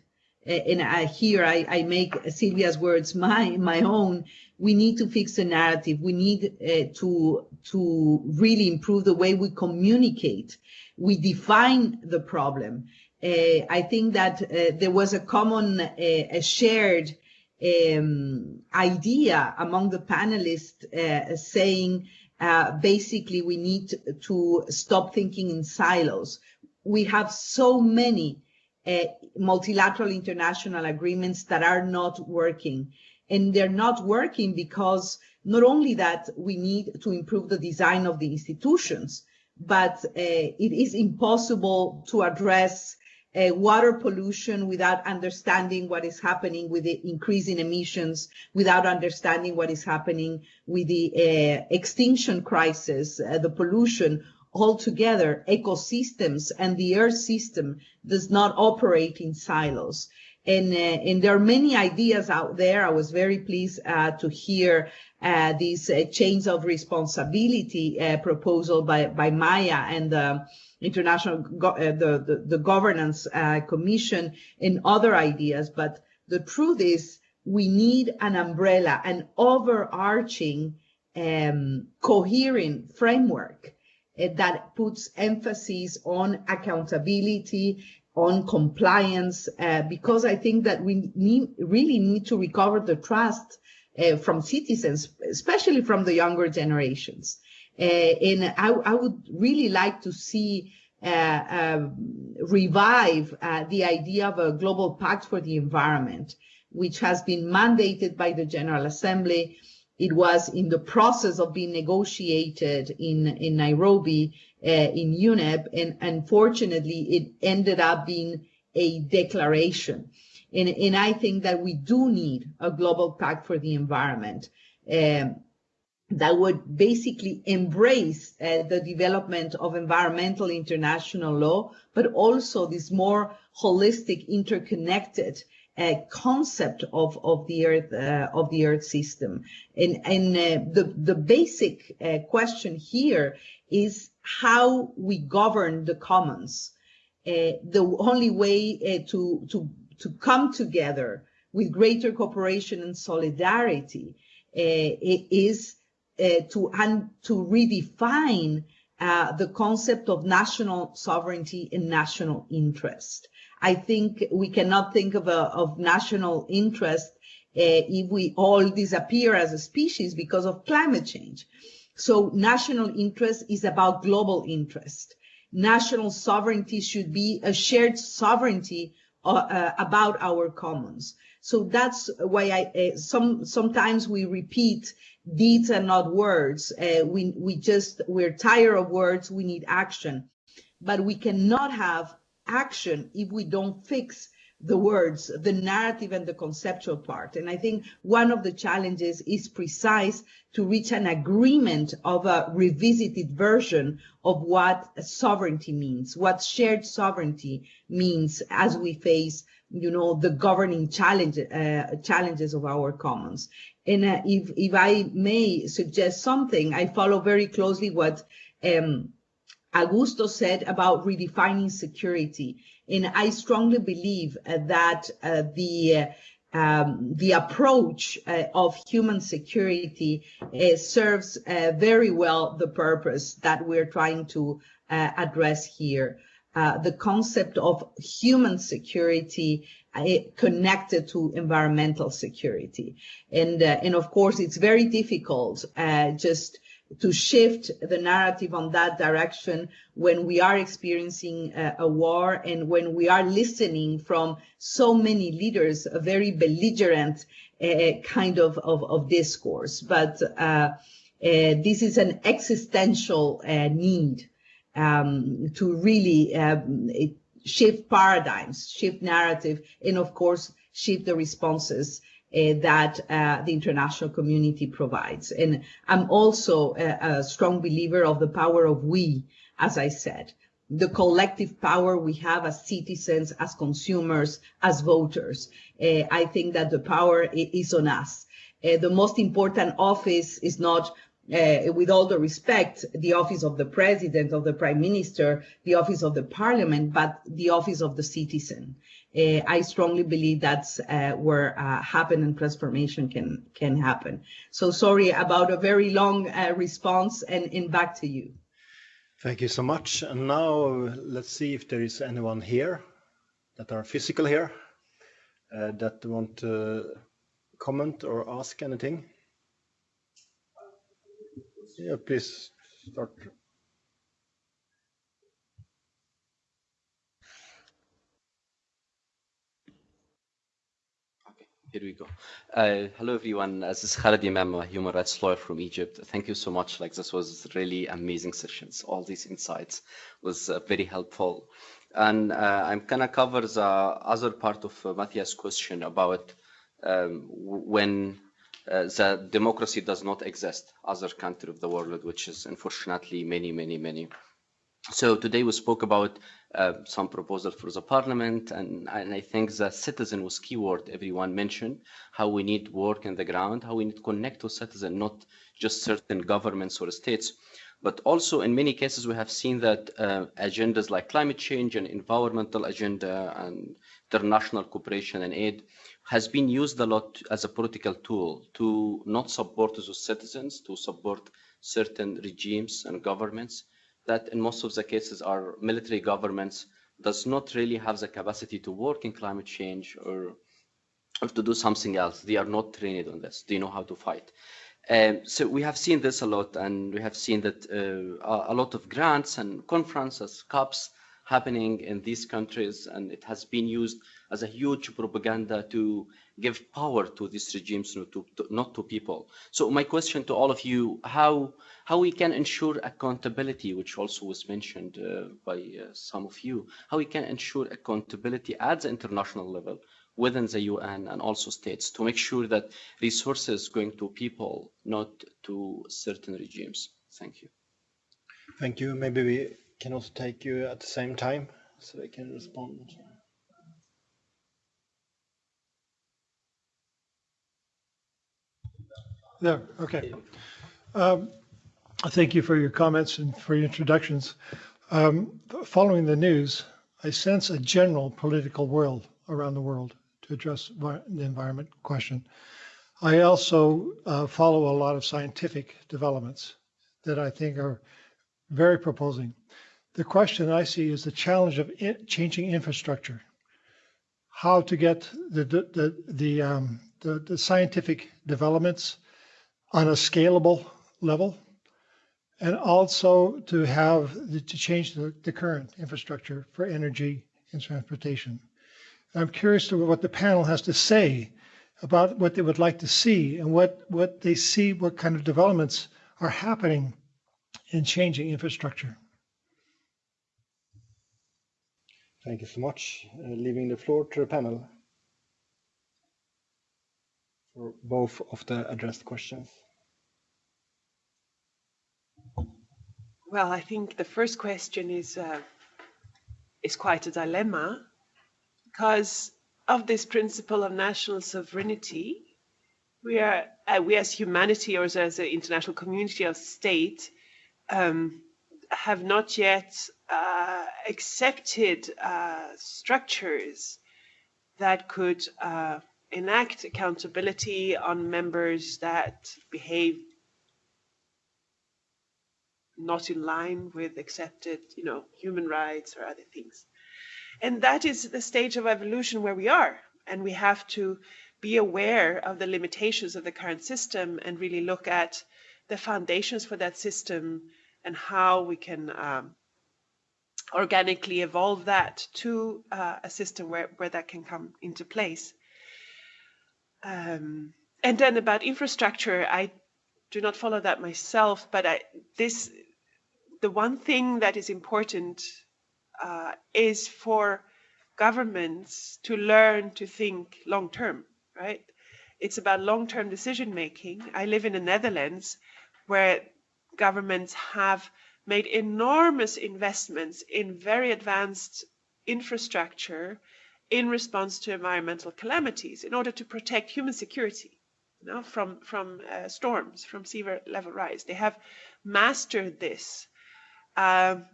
uh, and I, here I, I make Sylvia's words my, my own, we need to fix the narrative. We need uh, to, to really improve the way we communicate. We define the problem. Uh, I think that uh, there was a common, uh, a shared um, idea among the panelists uh, saying uh, basically we need to stop thinking in silos. We have so many uh, multilateral international agreements that are not working. And they're not working because not only that we need to improve the design of the institutions, but it is impossible to address uh, water pollution without understanding what is happening with the increase in emissions, without understanding what is happening with the uh, extinction crisis, uh, the pollution altogether, ecosystems and the earth system does not operate in silos. And, uh, and there are many ideas out there. I was very pleased uh, to hear uh, this chains of responsibility proposal by, by Maja and international uh, the, the, the governance uh, commission and other ideas but the truth is we need an umbrella an overarching um, coherent framework uh, that puts emphasis on accountability on compliance uh, because i think that we need, really need to recover the trust uh, from citizens especially from the younger generations and I, I, would really like to see uh, uh, revive uh, the idea of a global pact for the environment, which has been mandated by the General Assembly. It was in the process of being negotiated in, in Nairobi, in UNEP, and unfortunately, it ended up being a declaration. And, and, I think that we do need a global pact for the environment. Um, that would basically embrace uh, the development of environmental international law, but also this more holistic, interconnected uh, concept of, of the earth uh, of the earth system. And, and uh, the the basic uh, question here is how we govern the commons. Uh, the only way to to to come together with greater cooperation and solidarity is uh, to and to redefine uh, the concept of national sovereignty and national interest. I think we cannot think of a of national interest uh, if we all disappear as a species because of climate change. So national interest is about global interest. National sovereignty should be a shared sovereignty uh, uh, about our commons. So that's why I uh, some sometimes we repeat deeds are not words. Uh, we we just we're tired of words. We need action, but we cannot have action if we don't fix the words, the narrative and the conceptual part. And I think one of the challenges is precise to reach an agreement of a revisited version of what sovereignty means, what shared sovereignty means as we face, you know, the governing challenge, uh, challenges of our commons. And uh, if, if I may suggest something, I follow very closely what um, Augusto said about redefining security. And I strongly believe uh, that uh, the um, the approach uh, of human security uh, serves uh, very well the purpose that we're trying to uh, address here. the concept of human security connected to environmental security. And, uh, and of course, it's very difficult uh, just to shift the narrative on that direction when we are experiencing uh, a war and when we are listening from so many leaders, a very belligerent uh, kind of, of, of, discourse. But uh, uh, this is an existential need um, to really um, shift paradigms, shift narrative, and of course, shift the responses uh, that uh, the international community provides. And I'm also a, a, strong believer of the power of we, as I said, the collective power we have as citizens, as consumers, as voters. Uh, I think that the power is on us. Uh, the most important office is not uh, with all the respect, the office of the president, of the prime minister, the office of the parliament, but the office of the citizen. Uh, I strongly believe that's uh, where uh, happen and transformation can can happen. So sorry about a very long uh, response, and, and back to you. Thank you so much. And now let's see if there is anyone here that are physical here uh, that want to comment or ask anything. Yeah, please start. Here we go. Uh, hello, everyone. Uh, this is Khalid Imam, a human rights lawyer from Egypt. Thank you so much. Like this was really amazing sessions. All these insights was uh, very helpful. And uh, I'm gonna cover the other part of uh, Mattias' question about um, when uh, the democracy does not exist other country of the world, which is unfortunately many, many, many. So today we spoke about uh, some proposal for the parliament, and, and, I think the citizen was keyword everyone mentioned, how we need work in the ground, how we need to connect to citizen, not just certain governments or states. But also in many cases, we have seen that uh, agendas like climate change and environmental agenda and international cooperation and aid has been used a lot as a political tool to not support the citizens, to support certain regimes and governments that in most of the cases our military governments does not really have the capacity to work in climate change or, or to do something else. They are not trained on this. They know how to fight. Um, so we have seen this a lot, and we have seen that uh, a lot of grants and conferences, COPs, happening in these countries, and it has been used as a huge propaganda to give power to these regimes, not to, to, not to people. So my question to all of you, how, how we can ensure accountability, which also was mentioned uh, by uh, some of you, how we can ensure accountability at the international level within the UN and also states to make sure that resources going to people, not to certain regimes. Thank you. Thank you. Maybe we can also take you at the same time so they can respond. There, okay. Um, thank you for your comments and for your introductions. Um, following the news, I sense a general political world around the world to address the environment question. I also uh, follow a lot of scientific developments that I think are very proposing. The question I see is the challenge of in changing infrastructure. How to get the the the, the, um, the, the scientific developments on a scalable level and also to have the, to change the, the current infrastructure for energy and transportation. I'm curious to what the panel has to say about what they would like to see and what, what they see, what kind of developments are happening in changing infrastructure. Thank you so much. Uh, leaving the floor to the panel for both of the addressed questions. Well, I think the first question is uh, is quite a dilemma because of this principle of national sovereignty. We are uh, we as humanity or as, as an international community of state um, have not yet uh, accepted uh, structures that could uh, enact accountability on members that behave not in line with accepted, you know, human rights or other things. And that is the stage of evolution where we are. And we have to be aware of the limitations of the current system and really look at the foundations for that system and how we can um, organically evolve that to uh, a system where, where that can come into place. Um, and then about infrastructure, I do not follow that myself, but I, this the one thing that is important uh, is for governments to learn to think long term, right? It's about long term decision making. I live in the Netherlands where governments have made enormous investments in very advanced infrastructure in response to environmental calamities in order to protect human security you know, from, from uh, storms, from sea level rise. They have mastered this. Um,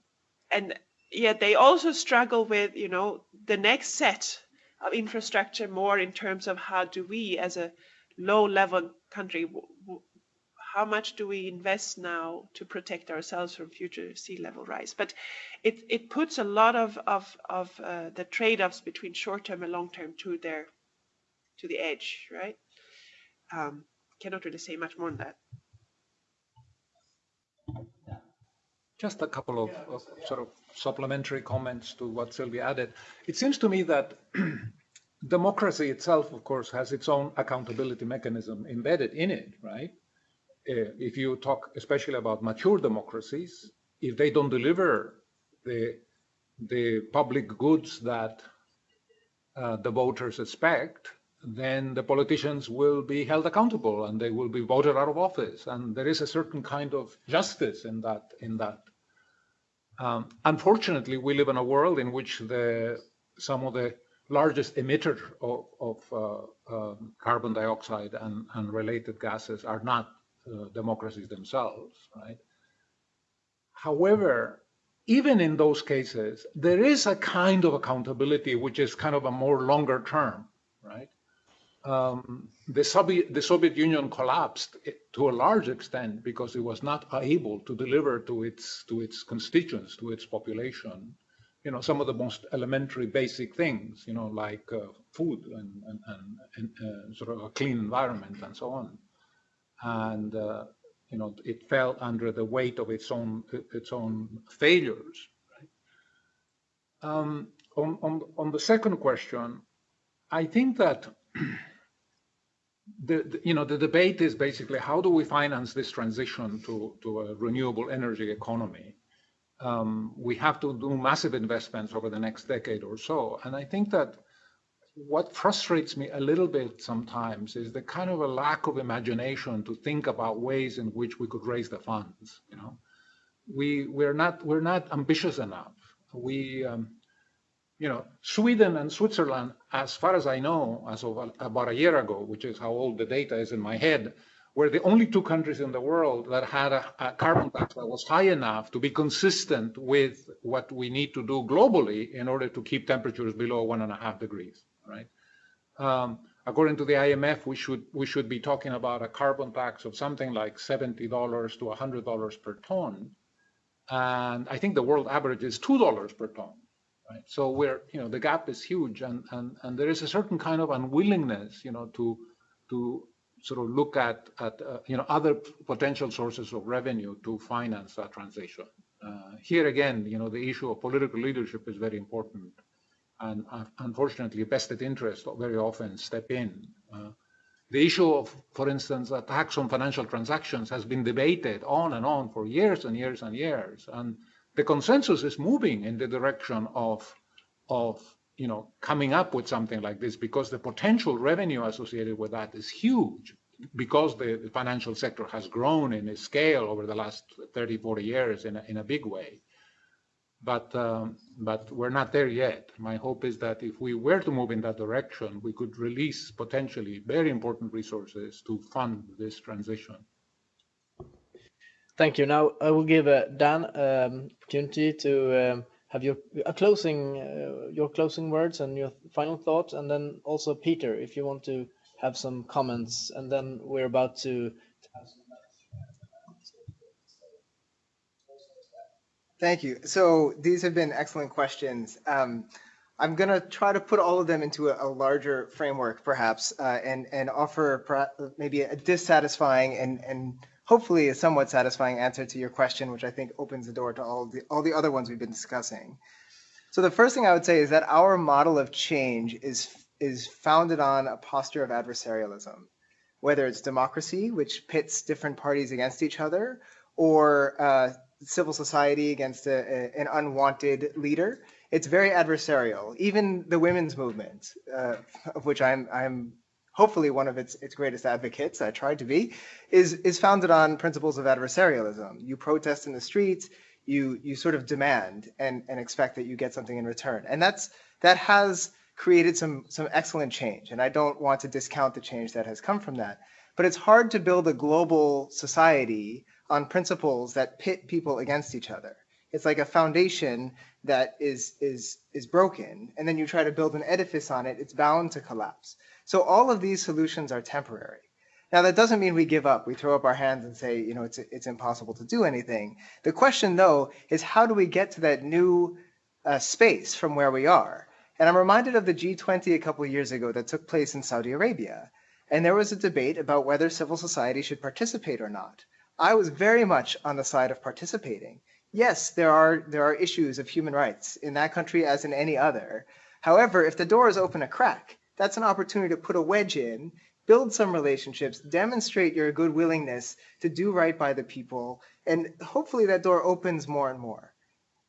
and yet they also struggle with, you know, the next set of infrastructure more in terms of how do we as a low level country how much do we invest now to protect ourselves from future sea level rise? But it, it puts a lot of, of, of uh, the trade-offs between short-term and long-term to their to the edge, right? Um, cannot really say much more than that. Just a couple of, of, sort of supplementary comments to what Sylvia added. It seems to me that democracy itself, of course, has its own accountability mechanism embedded in it, right? Uh, if you talk especially about mature democracies, if they don't deliver the the public goods that uh, the voters expect, then the politicians will be held accountable and they will be voted out of office. And there is a certain kind of justice in that. In that, um, unfortunately, we live in a world in which the some of the largest emitters of, of uh, uh, carbon dioxide and, and related gases are not democracies themselves, right? However, even in those cases, there is a kind of accountability which is kind of a more longer term, right? Um, the, Soviet, the Soviet Union collapsed to a large extent because it was not able to deliver to its to its constituents, to its population, you know, some of the most elementary basic things, you know, like uh, food and, and, and, and uh, sort of a clean environment and so on and uh, you know it fell under the weight of its own its own failures. Right? Um, on, on on the second question, I think that. The, the, you know the debate is basically how do we finance this transition to, to a renewable energy economy um, we have to do massive investments over the next decade or so and i think that what frustrates me a little bit sometimes is the kind of a lack of imagination to think about ways in which we could raise the funds. You know, we we're not we're not ambitious enough. We um, you know, Sweden and Switzerland, as far as I know, as of about a year ago, which is how old the data is in my head, were the only two countries in the world that had a, a, carbon tax that was high enough to be consistent with what we need to do globally in order to keep temperatures below one and a half degrees right? Um, according to the IMF, we should we should be talking about a carbon tax of something like seventy dollars to hundred dollars per ton, and I think the world average is two dollars per ton. Right? So we're you know the gap is huge, and and and there is a certain kind of unwillingness, you know, to to sort of look at at uh, you know other potential sources of revenue to finance that transition. Uh, here again, you know, the issue of political leadership is very important and unfortunately vested interests very often step in. Uh, the issue of, for instance, a tax on financial transactions has been debated on and on for years and years and years, and the consensus is moving in the direction of, of you know, coming up with something like this because the potential revenue associated with that is huge because the, the financial sector has grown in scale over the last 30, 40 years in a, in a big way but um, but we're not there yet. My hope is that if we were to move in that direction, we could release potentially very important resources to fund this transition. Thank you. Now I will give uh, Dan um, opportunity to um, have your a closing uh, your closing words and your final thoughts, and then also Peter, if you want to have some comments, and then we're about to Thank you. So these have been excellent questions. Um, I'm going to try to put all of them into a, a larger framework, perhaps, uh, and and offer maybe a dissatisfying and and hopefully a somewhat satisfying answer to your question, which I think opens the door to all the all the other ones we've been discussing. So the first thing I would say is that our model of change is is founded on a posture of adversarialism, whether it's democracy, which pits different parties against each other, or uh, civil society against a, a, an unwanted leader. It's very adversarial. Even the women's movement, uh, of which I'm, I'm hopefully one of its, its greatest advocates, I tried to be, is, is founded on principles of adversarialism. You protest in the streets, you, you sort of demand and, and expect that you get something in return. And that's, that has created some, some excellent change. And I don't want to discount the change that has come from that. But it's hard to build a global society on principles that pit people against each other. It's like a foundation that is, is, is broken, and then you try to build an edifice on it, it's bound to collapse. So all of these solutions are temporary. Now, that doesn't mean we give up. We throw up our hands and say, you know, it's, it's impossible to do anything. The question, though, is how do we get to that new uh, space from where we are? And I'm reminded of the G20 a couple of years ago that took place in Saudi Arabia. And there was a debate about whether civil society should participate or not. I was very much on the side of participating. Yes, there are, there are issues of human rights in that country as in any other. However, if the door is open a crack, that's an opportunity to put a wedge in, build some relationships, demonstrate your good willingness to do right by the people, and hopefully that door opens more and more.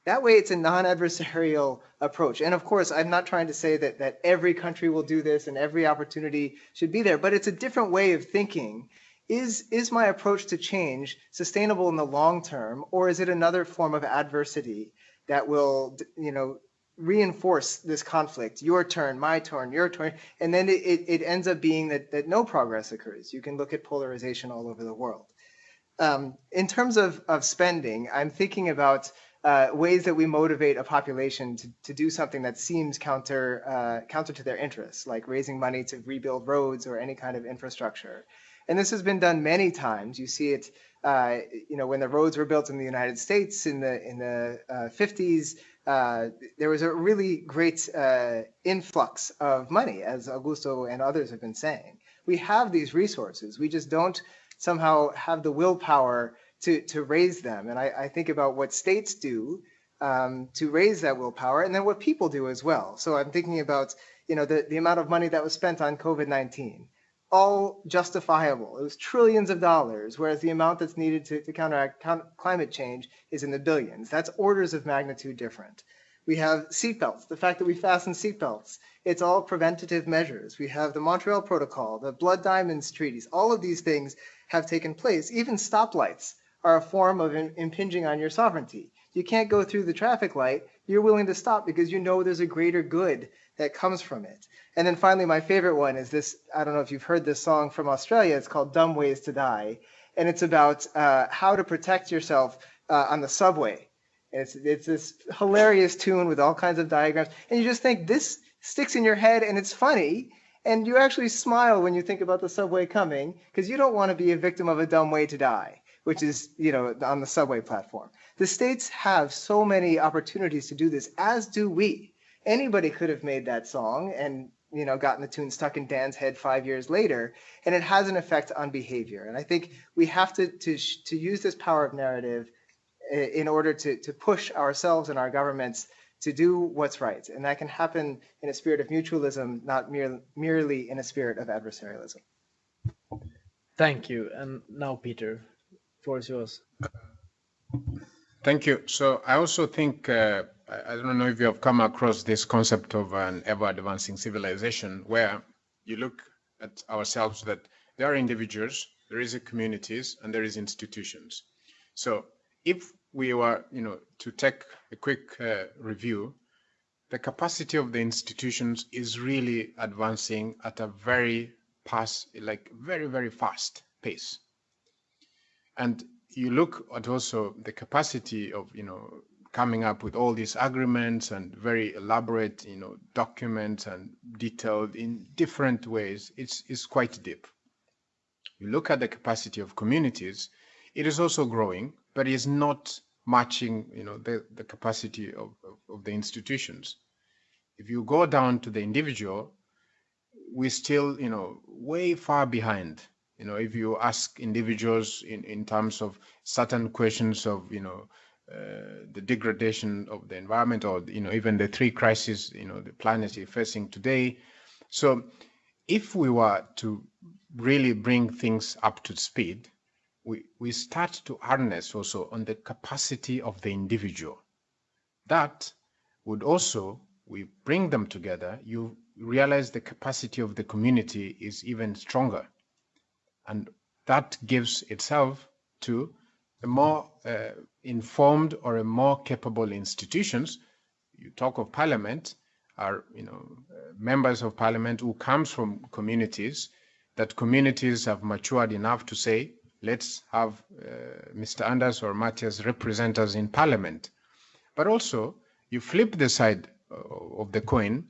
That way it's a non-adversarial approach. And of course, I'm not trying to say that, that every country will do this and every opportunity should be there, but it's a different way of thinking is, is my approach to change sustainable in the long term, or is it another form of adversity that will, you know, reinforce this conflict, your turn, my turn, your turn, and then it, it, ends up being that, that no progress occurs. You can look at polarization all over the world. Um, in terms of, of spending, I'm thinking about uh, ways that we motivate a population to, to do something that seems counter, uh, counter to their interests, like raising money to rebuild roads or any kind of infrastructure. And this has been done many times. You see it, uh, you know, when the roads were built in the United States in the in the uh, 50s, uh, there was a really great uh, influx of money, as Augusto and others have been saying. We have these resources. We just don't somehow have the willpower to, to raise them. And I, I think about what states do um, to raise that willpower and then what people do as well. So I'm thinking about, you know, the, the amount of money that was spent on COVID-19 all justifiable. It was trillions of dollars, whereas the amount that's needed to, to counteract climate change is in the billions. That's orders of magnitude different. We have seatbelts, the fact that we fasten seatbelts. It's all preventative measures. We have the Montreal Protocol, the Blood Diamonds treaties. All of these things have taken place. Even stoplights are a form of in, impinging on your sovereignty. You can't go through the traffic light. You're willing to stop because you know there's a greater good that comes from it. And then finally, my favorite one is this. I don't know if you've heard this song from Australia. It's called Dumb Ways to Die. And it's about uh, how to protect yourself uh, on the subway. it's, it's this hilarious tune with all kinds of diagrams. And you just think this sticks in your head and it's funny. And you actually smile when you think about the subway coming because you don't want to be a victim of a dumb way to die, which is, you know, on the subway platform. The states have so many opportunities to do this, as do we anybody could have made that song and you know gotten the tune stuck in Dan's head five years later, and it has an effect on behavior. And I think we have to to to use this power of narrative eh, in order to to push ourselves and our governments to do what's right, and that can happen in a spirit of mutualism, not mere, merely in a spirit of adversarialism. Thank you. And now, Peter, floor is yours. Thank you. So I also think uh, I don't know if you have come across this concept of an ever advancing civilization where you look at ourselves that there are individuals, there is communities, and there is institutions. So if we were, you know, to take a quick uh, review, the capacity of the institutions is really advancing at a very pass, like very, very fast pace. And you look at also the capacity of, you know, coming up with all these agreements and very elaborate, you know, documents and detailed in different ways, it's, it's quite deep. You look at the capacity of communities, it is also growing, but it's not matching, you know, the, the capacity of, of, of the institutions. If you go down to the individual, we're still, you know, way far behind. You know, if you ask individuals in, in terms of certain questions of, you know, uh, the degradation of the environment or you know even the three crises you know the planet is facing today so if we were to really bring things up to speed we, we start to harness also on the capacity of the individual. That would also, we bring them together, you realize the capacity of the community is even stronger. And that gives itself to a more uh, informed or a more capable institutions. You talk of parliament, are you know uh, members of parliament who comes from communities that communities have matured enough to say let's have uh, Mr. Anders or Mattias represent us in parliament. But also you flip the side uh, of the coin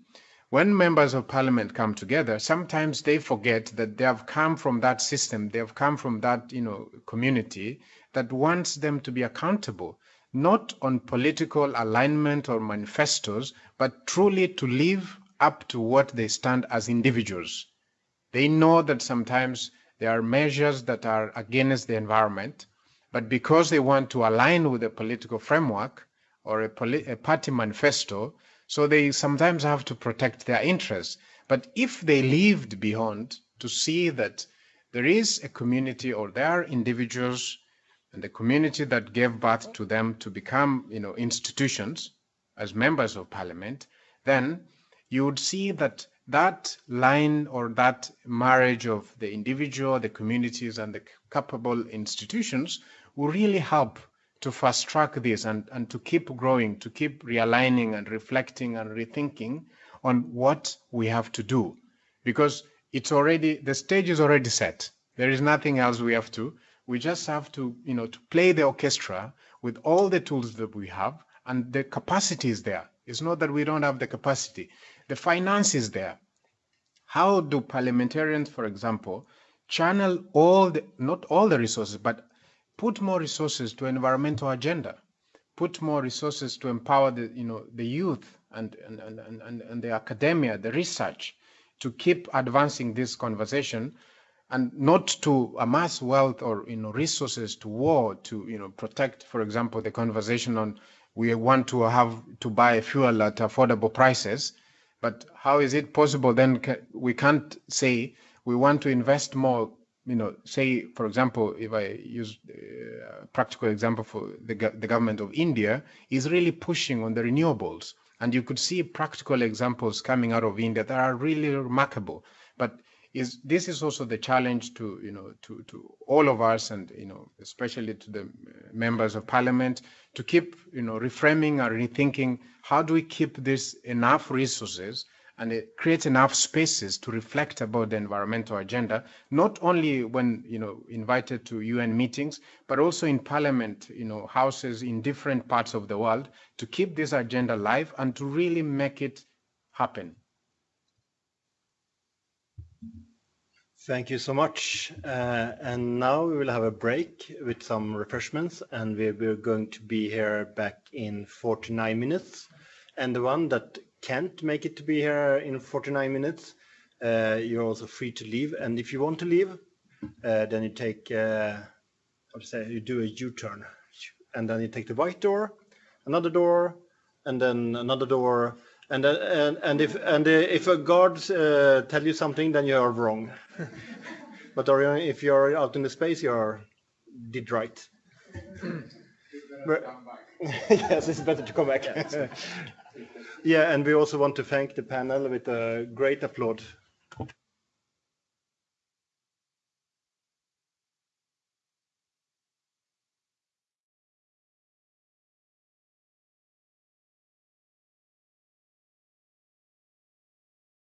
when members of parliament come together, sometimes they forget that they have come from that system, they have come from that you know, community that wants them to be accountable, not on political alignment or manifestos, but truly to live up to what they stand as individuals. They know that sometimes there are measures that are against the environment, but because they want to align with a political framework or a, a party manifesto, so they sometimes have to protect their interests. But if they lived beyond to see that there is a community or there are individuals and the community that gave birth to them to become you know, institutions as members of parliament, then you would see that that line or that marriage of the individual, the communities, and the capable institutions will really help to fast track this and, and to keep growing, to keep realigning and reflecting and rethinking on what we have to do. Because it's already, the stage is already set. There is nothing else we have to. We just have to, you know, to play the orchestra with all the tools that we have and the capacity is there. It's not that we don't have the capacity. The finance is there. How do parliamentarians, for example, channel all the, not all the resources, but put more resources to environmental agenda, put more resources to empower the, you know, the youth and, and, and, and, and the academia, the research, to keep advancing this conversation and not to amass wealth or you know resources to war to you know protect for example the conversation on we want to have to buy fuel at affordable prices. But how is it possible then we can't say we want to invest more you know, say, for example, if I use a practical example for the, the government of India, is really pushing on the renewables. And you could see practical examples coming out of India that are really remarkable. But is this is also the challenge to you know to to all of us and you know especially to the uh, members of parliament to keep you know reframing or rethinking how do we keep this enough resources and it creates enough spaces to reflect about the environmental agenda, not only when you know invited to UN meetings, but also in parliament, you know, houses in different parts of the world to keep this agenda live and to really make it happen. Thank you so much. Uh, and now we will have a break with some refreshments, and we, we're going to be here back in 49 minutes. And the one that can't make it to be here in 49 minutes, uh, you're also free to leave. And if you want to leave, uh, then you take, uh, how to say, you do a U-turn, and then you take the white door, another door, and then another door, and uh, and, and if and uh, if a guard uh, tell you something, then you are wrong. but or if you're out in the space, you are did right. yes, it's better to come back. Yeah, and we also want to thank the panel with a great applaud